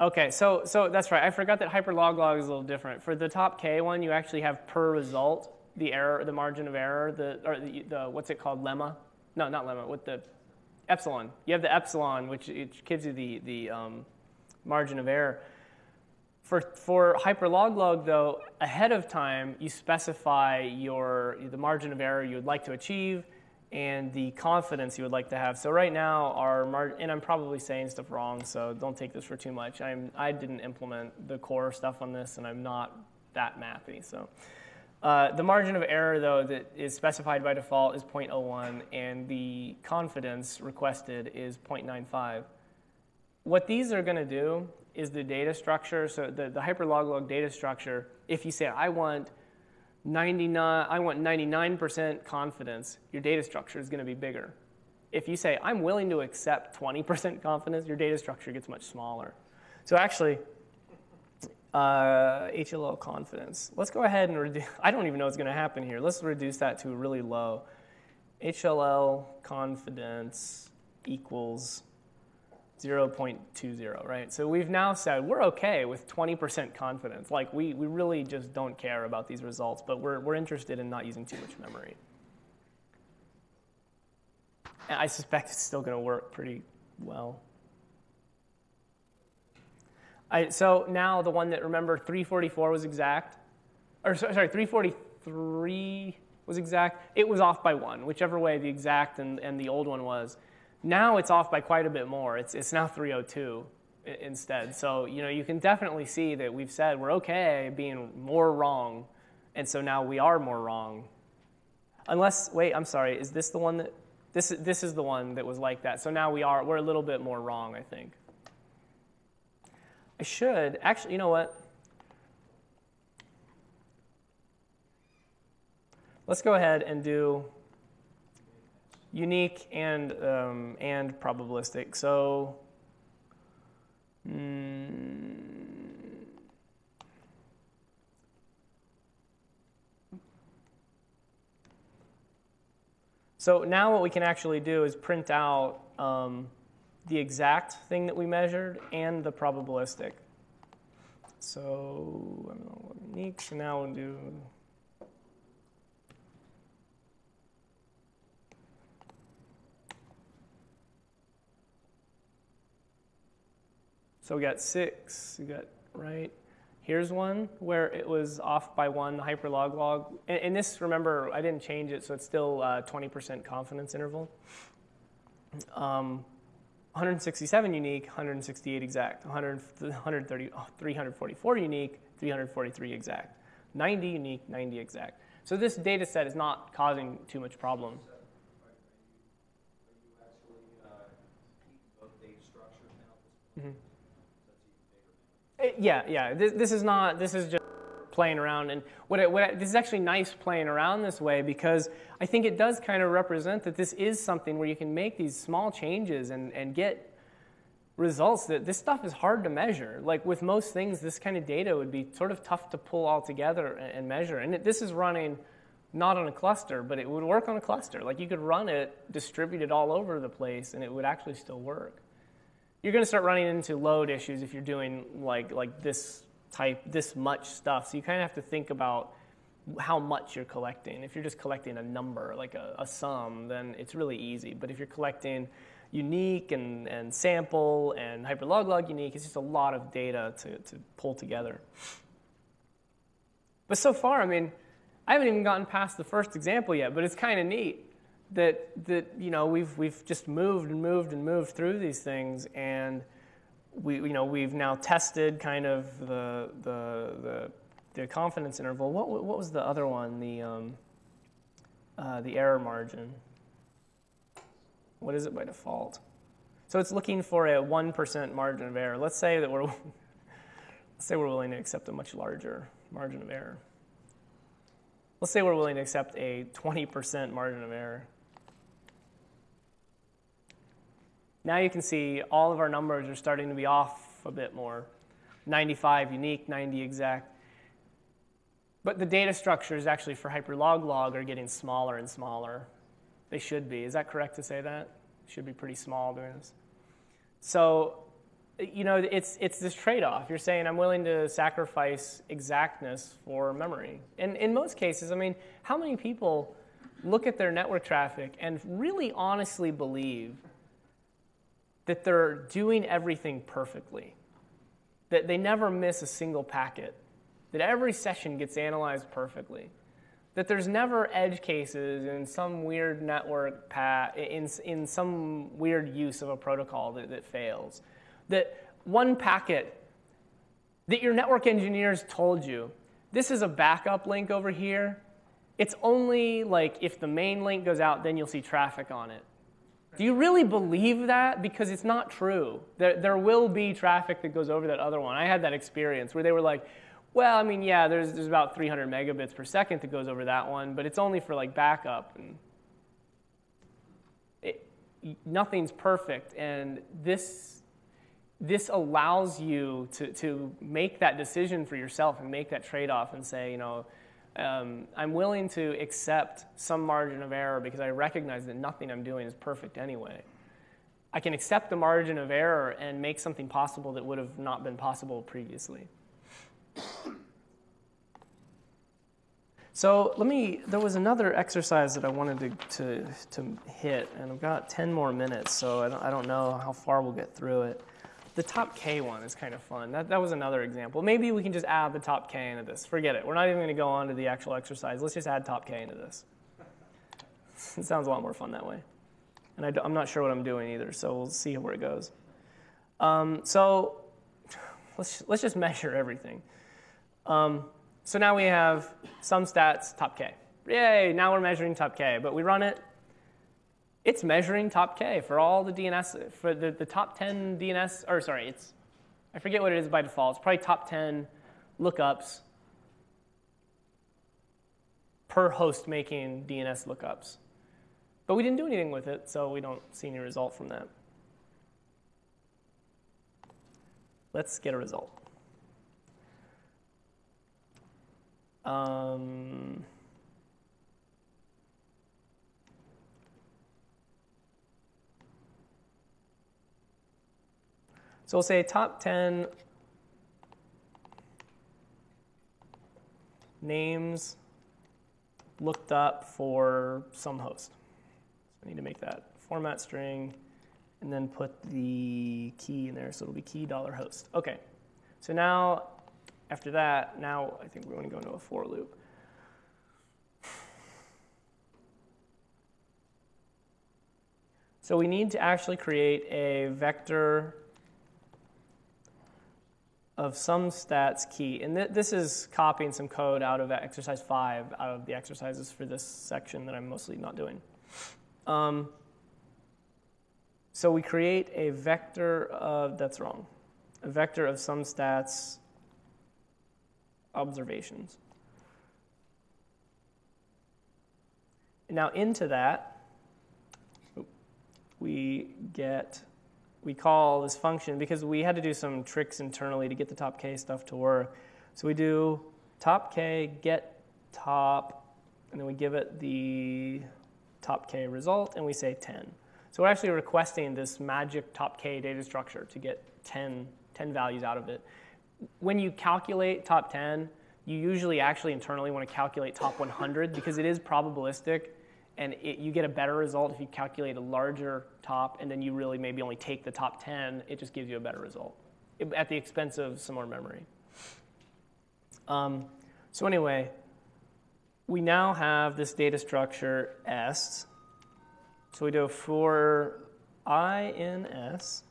Okay, so, so that's right. I forgot that hyperloglog is a little different. For the top K one, you actually have per result the error, the margin of error, the, or the, the what's it called, lemma? No, not lemma, with the epsilon. You have the epsilon, which, gives you the, the um, margin of error. For, for hyperloglog, though, ahead of time, you specify your, the margin of error you would like to achieve and the confidence you would like to have. So right now, our mar- and I'm probably saying stuff wrong, so don't take this for too much. I'm, I didn't implement the core stuff on this, and I'm not that mathy. So uh, the margin of error, though, that is specified by default is 0.01, and the confidence requested is 0.95. What these are going to do is the data structure, so the, the hyperloglog data structure, if you say, I want 99, I want 99% confidence, your data structure is going to be bigger. If you say, I'm willing to accept 20% confidence, your data structure gets much smaller. So actually, uh, HLL confidence. Let's go ahead and reduce, <laughs> I don't even know what's going to happen here. Let's reduce that to really low. HLL confidence equals 0.20, right? So we've now said we're okay with 20% confidence. Like we, we really just don't care about these results, but we're, we're interested in not using too much memory. And I suspect it's still going to work pretty well. I, so now the one that remember 344 was exact, or sorry, 343 was exact. It was off by one, whichever way the exact and, and the old one was. Now it's off by quite a bit more. It's, it's now 302 instead. So you know you can definitely see that we've said we're okay being more wrong, and so now we are more wrong. Unless wait, I'm sorry, is this the one that this is this is the one that was like that? So now we are we're a little bit more wrong, I think. I should. Actually, you know what? Let's go ahead and do unique and, um, and probabilistic. So, mm, so now what we can actually do is print out um, the exact thing that we measured and the probabilistic. So I don't know what unique. So now we'll do. So we got six. We got right. Here's one where it was off by one, the hyperloglog. And, and this, remember, I didn't change it, so it's still 20% confidence interval. Um, 167 unique, 168 exact, 100, 130, 344 unique, 343 exact, 90 unique, 90 exact. So this data set is not causing too much problem. Mm-hmm. Yeah, yeah. This, this is not. This is just playing around. And what, what this is actually nice playing around this way because I think it does kind of represent that this is something where you can make these small changes and, and get results that this stuff is hard to measure. Like with most things, this kind of data would be sort of tough to pull all together and, and measure. And it, this is running not on a cluster, but it would work on a cluster. Like you could run it distributed all over the place and it would actually still work. You're going to start running into load issues if you're doing like, like this type, this much stuff. So you kind of have to think about how much you're collecting. If you're just collecting a number, like a, a sum, then it's really easy. But if you're collecting unique and, and sample and hyperloglog unique, it's just a lot of data to, to pull together. But so far, I mean, I haven't even gotten past the first example yet, but it's kind of neat that, that you know, we've, we've just moved and moved and moved through these things, and we, you know, we've now tested kind of the, the, the, the confidence interval. What, what was the other one? The, um, uh, the error margin. What is it by default? So it's looking for a 1% margin of error. Let's say that we're, <laughs> let's say we're willing to accept a much larger margin of error. Let's say we're willing to accept a 20% margin of error. Now you can see all of our numbers are starting to be off a bit more. 95 unique, 90 exact. But the data structures actually for hyperloglog are getting smaller and smaller. They should be. Is that correct to say that? Should be pretty small doing this. So you know, it's, it's this trade off. You're saying, I'm willing to sacrifice exactness for memory. And in most cases, I mean, how many people look at their network traffic and really honestly believe that they're doing everything perfectly? That they never miss a single packet? That every session gets analyzed perfectly? That there's never edge cases in some weird network path, in, in some weird use of a protocol that, that fails? that one packet that your network engineers told you, this is a backup link over here. It's only like if the main link goes out, then you'll see traffic on it. Do you really believe that? Because it's not true. There, there will be traffic that goes over that other one. I had that experience where they were like, well, I mean, yeah, there's, there's about 300 megabits per second that goes over that one, but it's only for like backup. And it, nothing's perfect. And this this allows you to, to make that decision for yourself and make that trade off and say, you know, um, I'm willing to accept some margin of error because I recognize that nothing I'm doing is perfect anyway. I can accept the margin of error and make something possible that would have not been possible previously. So let me, there was another exercise that I wanted to, to, to hit, and I've got 10 more minutes, so I don't, I don't know how far we'll get through it. The top K one is kind of fun. That, that was another example. Maybe we can just add the top K into this. Forget it. We're not even going to go on to the actual exercise. Let's just add top K into this. It sounds a lot more fun that way. And I, am not sure what I'm doing either, so we'll see where it goes. Um, so let's, let's just measure everything. Um, so now we have SumStats, top K. Yay, now we're measuring top K. But we run it, it's measuring top K for all the DNS, for the, the top 10 DNS, or sorry, it's, I forget what it is by default. It's probably top 10 lookups per host making DNS lookups. But we didn't do anything with it, so we don't see any result from that. Let's get a result. Um, So we'll say top 10 names looked up for some host. So I need to make that format string and then put the key in there. So it'll be key dollar host. Okay. So now, after that, now I think we want to go into a for loop. So we need to actually create a vector of SumStats key. And th- this is copying some code out of exercise five, out of the exercises for this section that I'm mostly not doing. Um, so we create a vector of, that's wrong, a vector of SumStats observations. Now into that, we get we call this function because we had to do some tricks internally to get the top k stuff to work. So we do top k get top and then we give it the top k result, and we say 10. So we're actually requesting this magic top k data structure to get 10, 10 values out of it. When you calculate top 10, you usually actually internally want to calculate top 100 because it is probabilistic and it, you get a better result if you calculate a larger top and then you really maybe only take the top 10 it just gives you a better result. It, at the expense of some more memory. Um, so anyway we now have this data structure s. So we do for i in s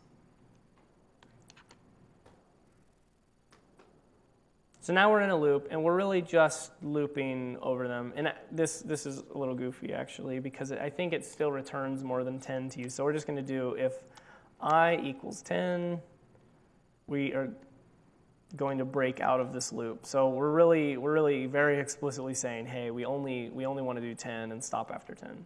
So now we're in a loop, and we're really just looping over them. And this, this is a little goofy, actually, because I think it still returns more than 10 to you. So we're just going to do if i equals 10, we are going to break out of this loop. So we're really, we're really very explicitly saying, hey, we only, we only want to do 10 and stop after 10.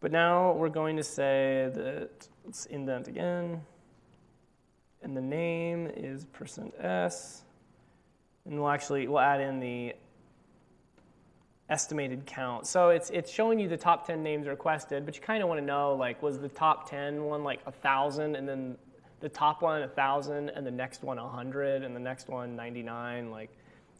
But now we're going to say that, let's indent again, and the name is percent %s. And we'll actually, we'll add in the estimated count. So it's, it's showing you the top 10 names requested, but you kind of want to know, like, was the top 10 one like 1,000, and then the top one a 1,000, and the next one 100, and the next one 99? Like,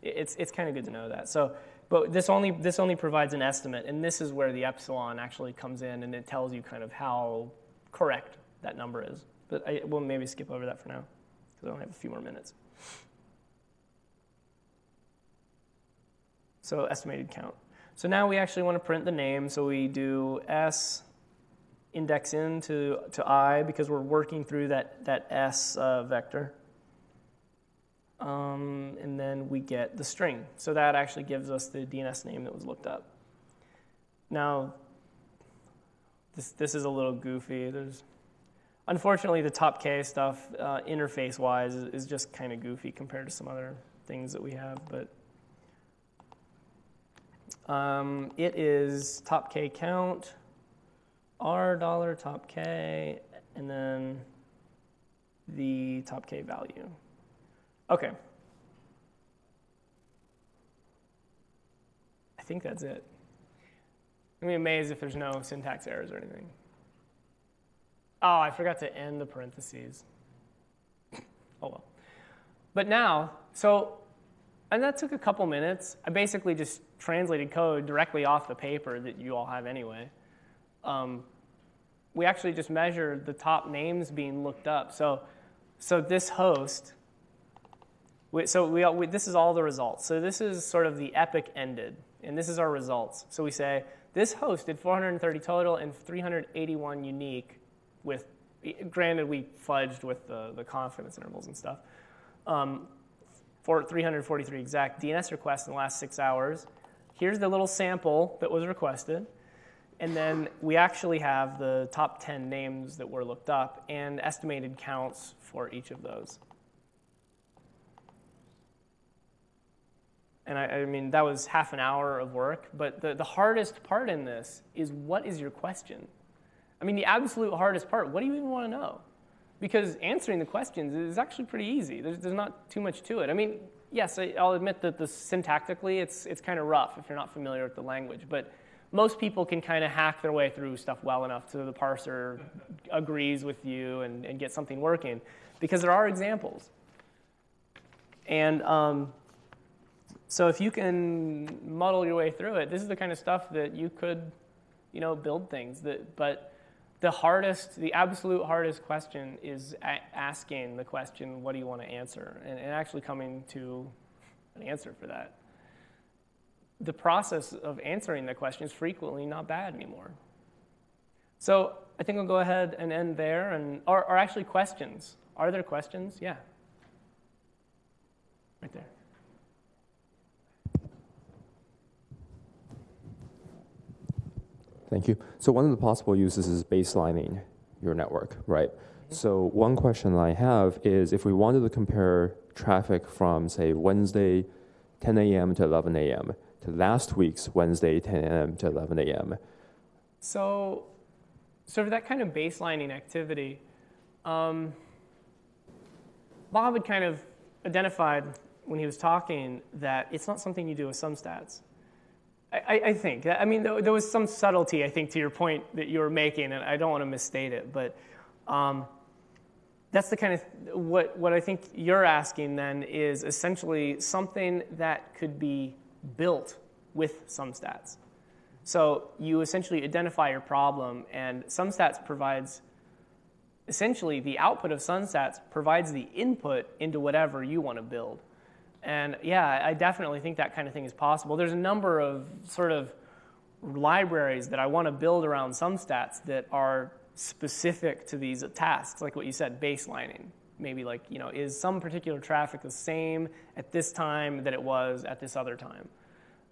it's, it's kind of good to know that. So, but this only, this only provides an estimate, and this is where the epsilon actually comes in, and it tells you kind of how correct that number is. But I, we'll maybe skip over that for now, because I only have a few more minutes. So estimated count. So now we actually want to print the name, so we do s index in to, to i because we're working through that, that s uh, vector. Um, and then we get the string. So that actually gives us the DNS name that was looked up. Now, this, this is a little goofy. There's, unfortunately, the top K stuff, uh, interface-wise, is, is just kind of goofy compared to some other things that we have. But um, it is top K count, R dollar top K, and then the top K value. Okay. I think that's it. I'm be amazed if there's no syntax errors or anything. Oh, I forgot to end the parentheses. oh well. But now, so and that took a couple minutes. I basically just translated code directly off the paper that you all have anyway. Um, we actually just measure the top names being looked up. So, so this host, we, so we, we, this is all the results. So this is sort of the epoch ended, and this is our results. So we say this host did 430 total and 381 unique with, granted we fudged with the, the confidence intervals and stuff. Um, for 343 exact DNS requests in the last six hours. Here's the little sample that was requested. And then we actually have the top 10 names that were looked up and estimated counts for each of those. And I, I, mean, that was half an hour of work, but the, the hardest part in this is what is your question? I mean, the absolute hardest part, what do you even want to know? because answering the questions is actually pretty easy. There's, there's not too much to it. I mean, yes, I, will admit that the syntactically it's, it's kind of rough if you're not familiar with the language, but most people can kind of hack their way through stuff well enough so the parser agrees with you and, and get something working because there are examples. And um, so if you can muddle your way through it, this is the kind of stuff that you could, you know, build things that, but the hardest, the absolute hardest question is asking the question, what do you want to answer? And, and actually coming to an answer for that. The process of answering the question is frequently not bad anymore. So I think I'll go ahead and end there. And are, are actually questions? Are there questions? Yeah. Right there. Thank you. So one of the possible uses is baselining your network, right? Mm-hmm. So one question I have is if we wanted to compare traffic from, say, Wednesday 10 a.m. to 11 a.m. to last week's Wednesday 10 a.m. to 11 a.m. So, so for that kind of baselining activity, um, Bob had kind of identified when he was talking that it's not something you do with some I, I- I think. I mean, there, was some subtlety, I think, to your point that you were making, and I don't want to misstate it, but um, that's the kind of what what I think you're asking then is essentially something that could be built with SumStats. So you essentially identify your problem, and SumStats provides essentially the output of SumStats provides the input into whatever you want to build. And yeah, I definitely think that kind of thing is possible. There's a number of sort of libraries that I want to build around SumStats that are specific to these tasks, like what you said, baselining. Maybe like, you know, is some particular traffic the same at this time that it was at this other time?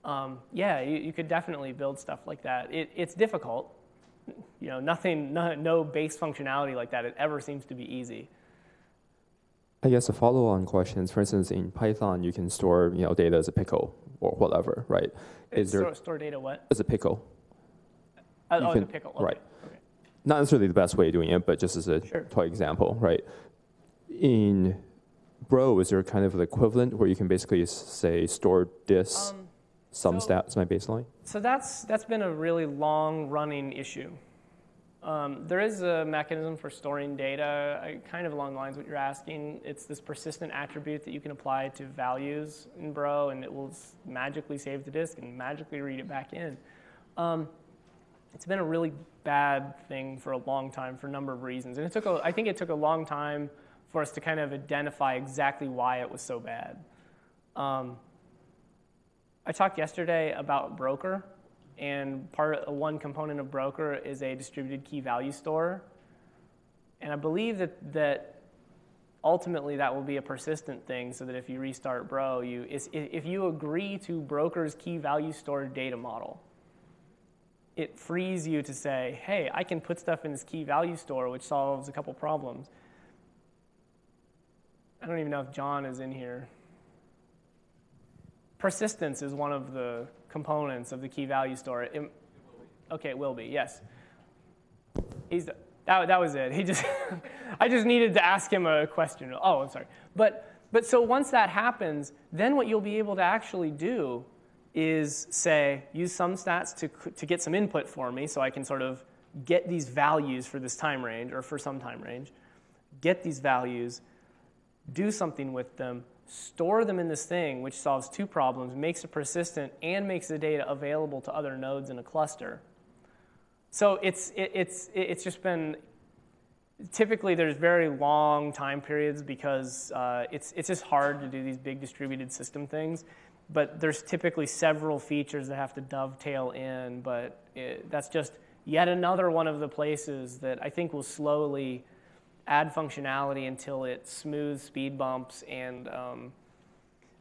Um, yeah, you, you could definitely build stuff like that. It, it's difficult. You know, nothing, no, no base functionality like that. It ever seems to be easy. I guess a follow-on question is, for instance, in Python, you can store you know data as a pickle or whatever, right? Is there store, store data what? as a pickle? Uh, You oh, can- pickle. Okay. right. Okay. Not necessarily the best way of doing it, but just as a Sure. toy example, right? In Bro, is there kind of the equivalent where you can basically say store this Um, some so- stats my baseline? So that's that's been a really long running issue. Um, there is a mechanism for storing data, kind of along the lines of what you're asking. It's this persistent attribute that you can apply to values in Bro, and it will magically save the disk and magically read it back in. Um, it's been a really bad thing for a long time for a number of reasons, and it took a, I think it took a long time for us to kind of identify exactly why it was so bad. Um, I talked yesterday about Broker, and part one component of Broker is a distributed key value store, and I believe that that ultimately that will be a persistent thing, so that if you restart Bro, you if you agree to Broker's key value store data model, it frees you to say, hey, I can put stuff in this key value store, which solves a couple problems. I don't even know if John is in here. Persistence is one of the components of the key value store. It- okay, it will be, yes. He's, that, that was it. He just, <laughs> I just needed to ask him a question. Oh, I'm sorry. But, but so once that happens, then what you'll be able to actually do is say, use SumStats to, to get some input for me so I can sort of get these values for this time range or for some time range, get these values, do something with them, store them in this thing, which solves two problems, makes it persistent, and makes the data available to other nodes in a cluster. So it's, it, it's, it's just been, typically there's very long time periods because uh, it's, it's just hard to do these big distributed system things. But there's typically several features that have to dovetail in, but it, that's just yet another one of the places that I think will slowly add functionality until it smooths speed bumps and um,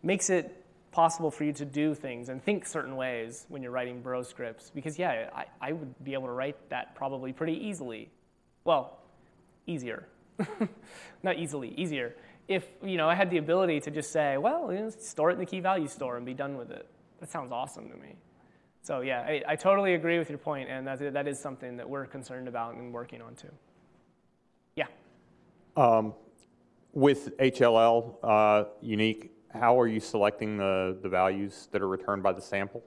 makes it possible for you to do things and think certain ways when you're writing bro scripts. Because yeah, I, I would be able to write that probably pretty easily. Well, easier. <laughs> Not easily, easier. If you know I had the ability to just say, well, you know, store it in the key value store and be done with it. That sounds awesome to me. So yeah, I, I totally agree with your point, and that, that is something that we're concerned about and working on too. Um, With HLL uh, unique, how are you selecting the, the values that are returned by the sample?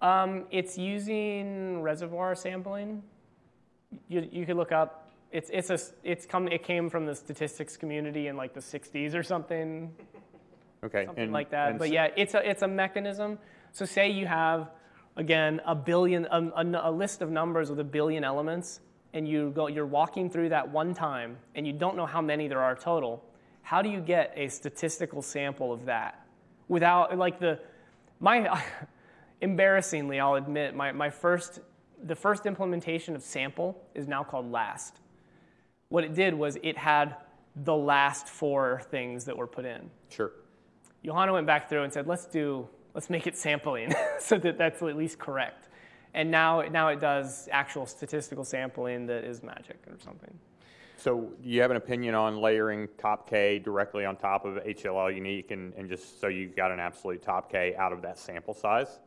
Um, it's using reservoir sampling. You, you could look up. It's it's a it's come it came from the statistics community in like the 60s or something, Okay. something and- like that. But yeah, it's a it's a mechanism. So say you have again a billion a, a, a list of numbers with a billion elements, and you go you're walking through that one time, and you don't know how many there are total. How do you get a statistical sample of that without like the my <laughs> embarrassingly I'll admit my, my first the first implementation of sample is now called last. What it did was it had the last four things that were put in. Sure. Johanna went back through and said, let's do, let's make it sampling <laughs> so that that's at least correct. And now, now it does actual statistical sampling that is magic or something. So do you have an opinion on layering top K directly on top of HLL unique and, and just so you got an absolute top K out of that sample size?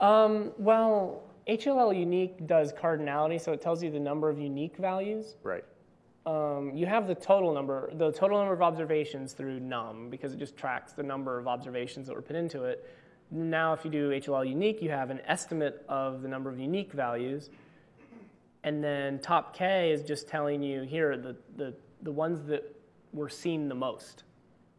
Um, well, HLL unique does cardinality, so it tells you the number of unique values. Right. Um, you have the total number, the total number of observations through num because it just tracks the number of observations that were put into it. Now, if you do HLL unique, you have an estimate of the number of unique values. And then top K is just telling you here are the, the, the ones that were seen the most.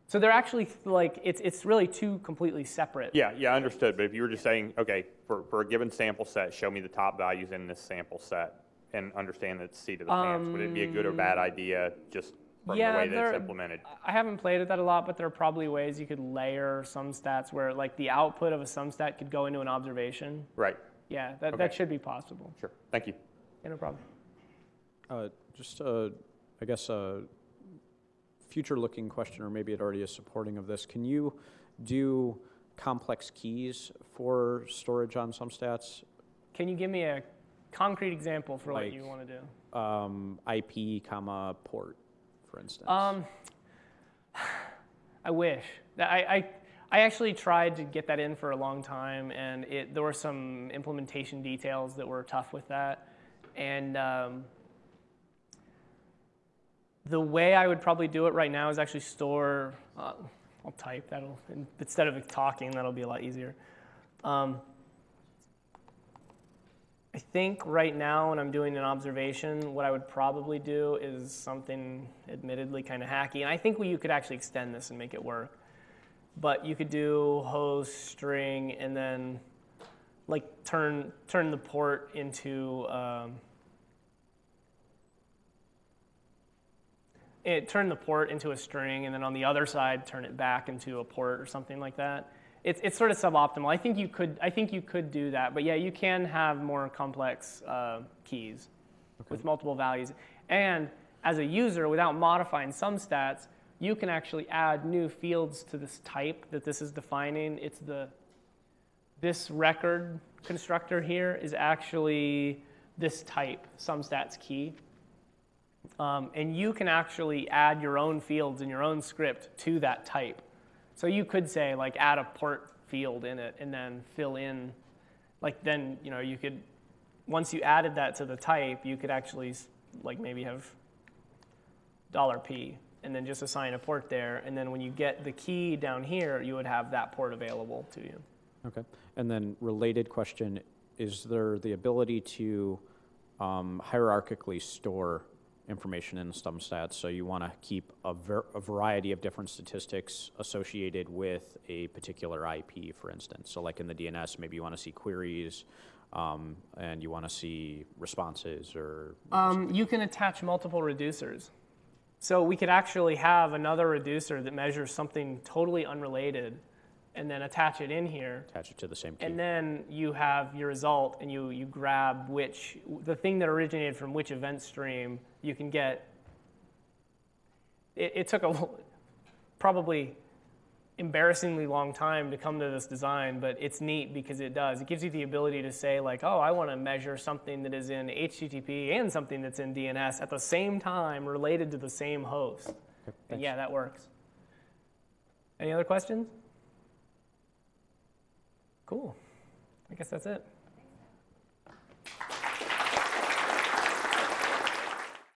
So they're actually like, it's, it's really two completely separate. Yeah, yeah, understood. But if you were just saying, okay, for, for a given sample set, show me the top values in this sample set and understand that it's seat of the pants, would it be a good or bad um, idea just from Yeah, the way that there- it's implemented? I haven't played with that a lot, but there are probably ways you could layer SumStats where like the output of a SumStat could go into an observation. Right, Yeah, that, Okay. that should be possible. sure. Thank you. Yeah, no problem. Uh, Just, uh, I guess, a future-looking question, or maybe it already is supporting of this. Can you do complex keys for storage on SumStats? Can you give me a concrete example for what you want to do? Um, IP, comma, port, for instance? Um, I wish. I, I, I actually tried to get that in for a long time, and it, there were some implementation details that were tough with that. And um, the way I would probably do it right now is actually store. Uh, I'll type that'll instead of talking. That'll be a lot easier. Um, I think right now, when I'm doing an observation, what I would probably do is something admittedly kind of hacky. And I think you could actually extend this and make it work. But you could do host string and then like turn turn the port into um, it turn the port into a string and then on the other side turn it back into a port or something like that. It's, it's sort of suboptimal. I think you could I think you could do that, but yeah, you can have more complex uh, keys with multiple values. And as a user, without modifying SumStats, you can actually add new fields to this type that this is defining. It's the this record constructor here is actually this type, SumStats key. Um, and you can actually add your own fields in your own script to that type. So you could say like add a port field in it and then fill in, like then you know you could, once you added that to the type, you could actually like maybe have dollar $p and then just assign a port there. And then when you get the key down here, you would have that port available to you. Okay. And then related question, is there the ability to um, hierarchically store information in SumStats? So you want to keep a, a variety of different statistics associated with a particular IP, for instance. So like in the DNS, maybe you want to see queries um, and you want to see responses or Um, you can attach multiple reducers. So we could actually have another reducer that measures something totally unrelated and then attach it in here. attach it to the same key. And then you have your result and you, you grab which, the thing that originated from which event stream, you can get. It, it took a probably embarrassingly long time to come to this design, but it's neat because it does. It gives you the ability to say, like, oh, I want to measure something that is in HTTP and something that's in DNS at the same time related to the same host. And yeah, that works. Any other questions? Cool. I guess that's it.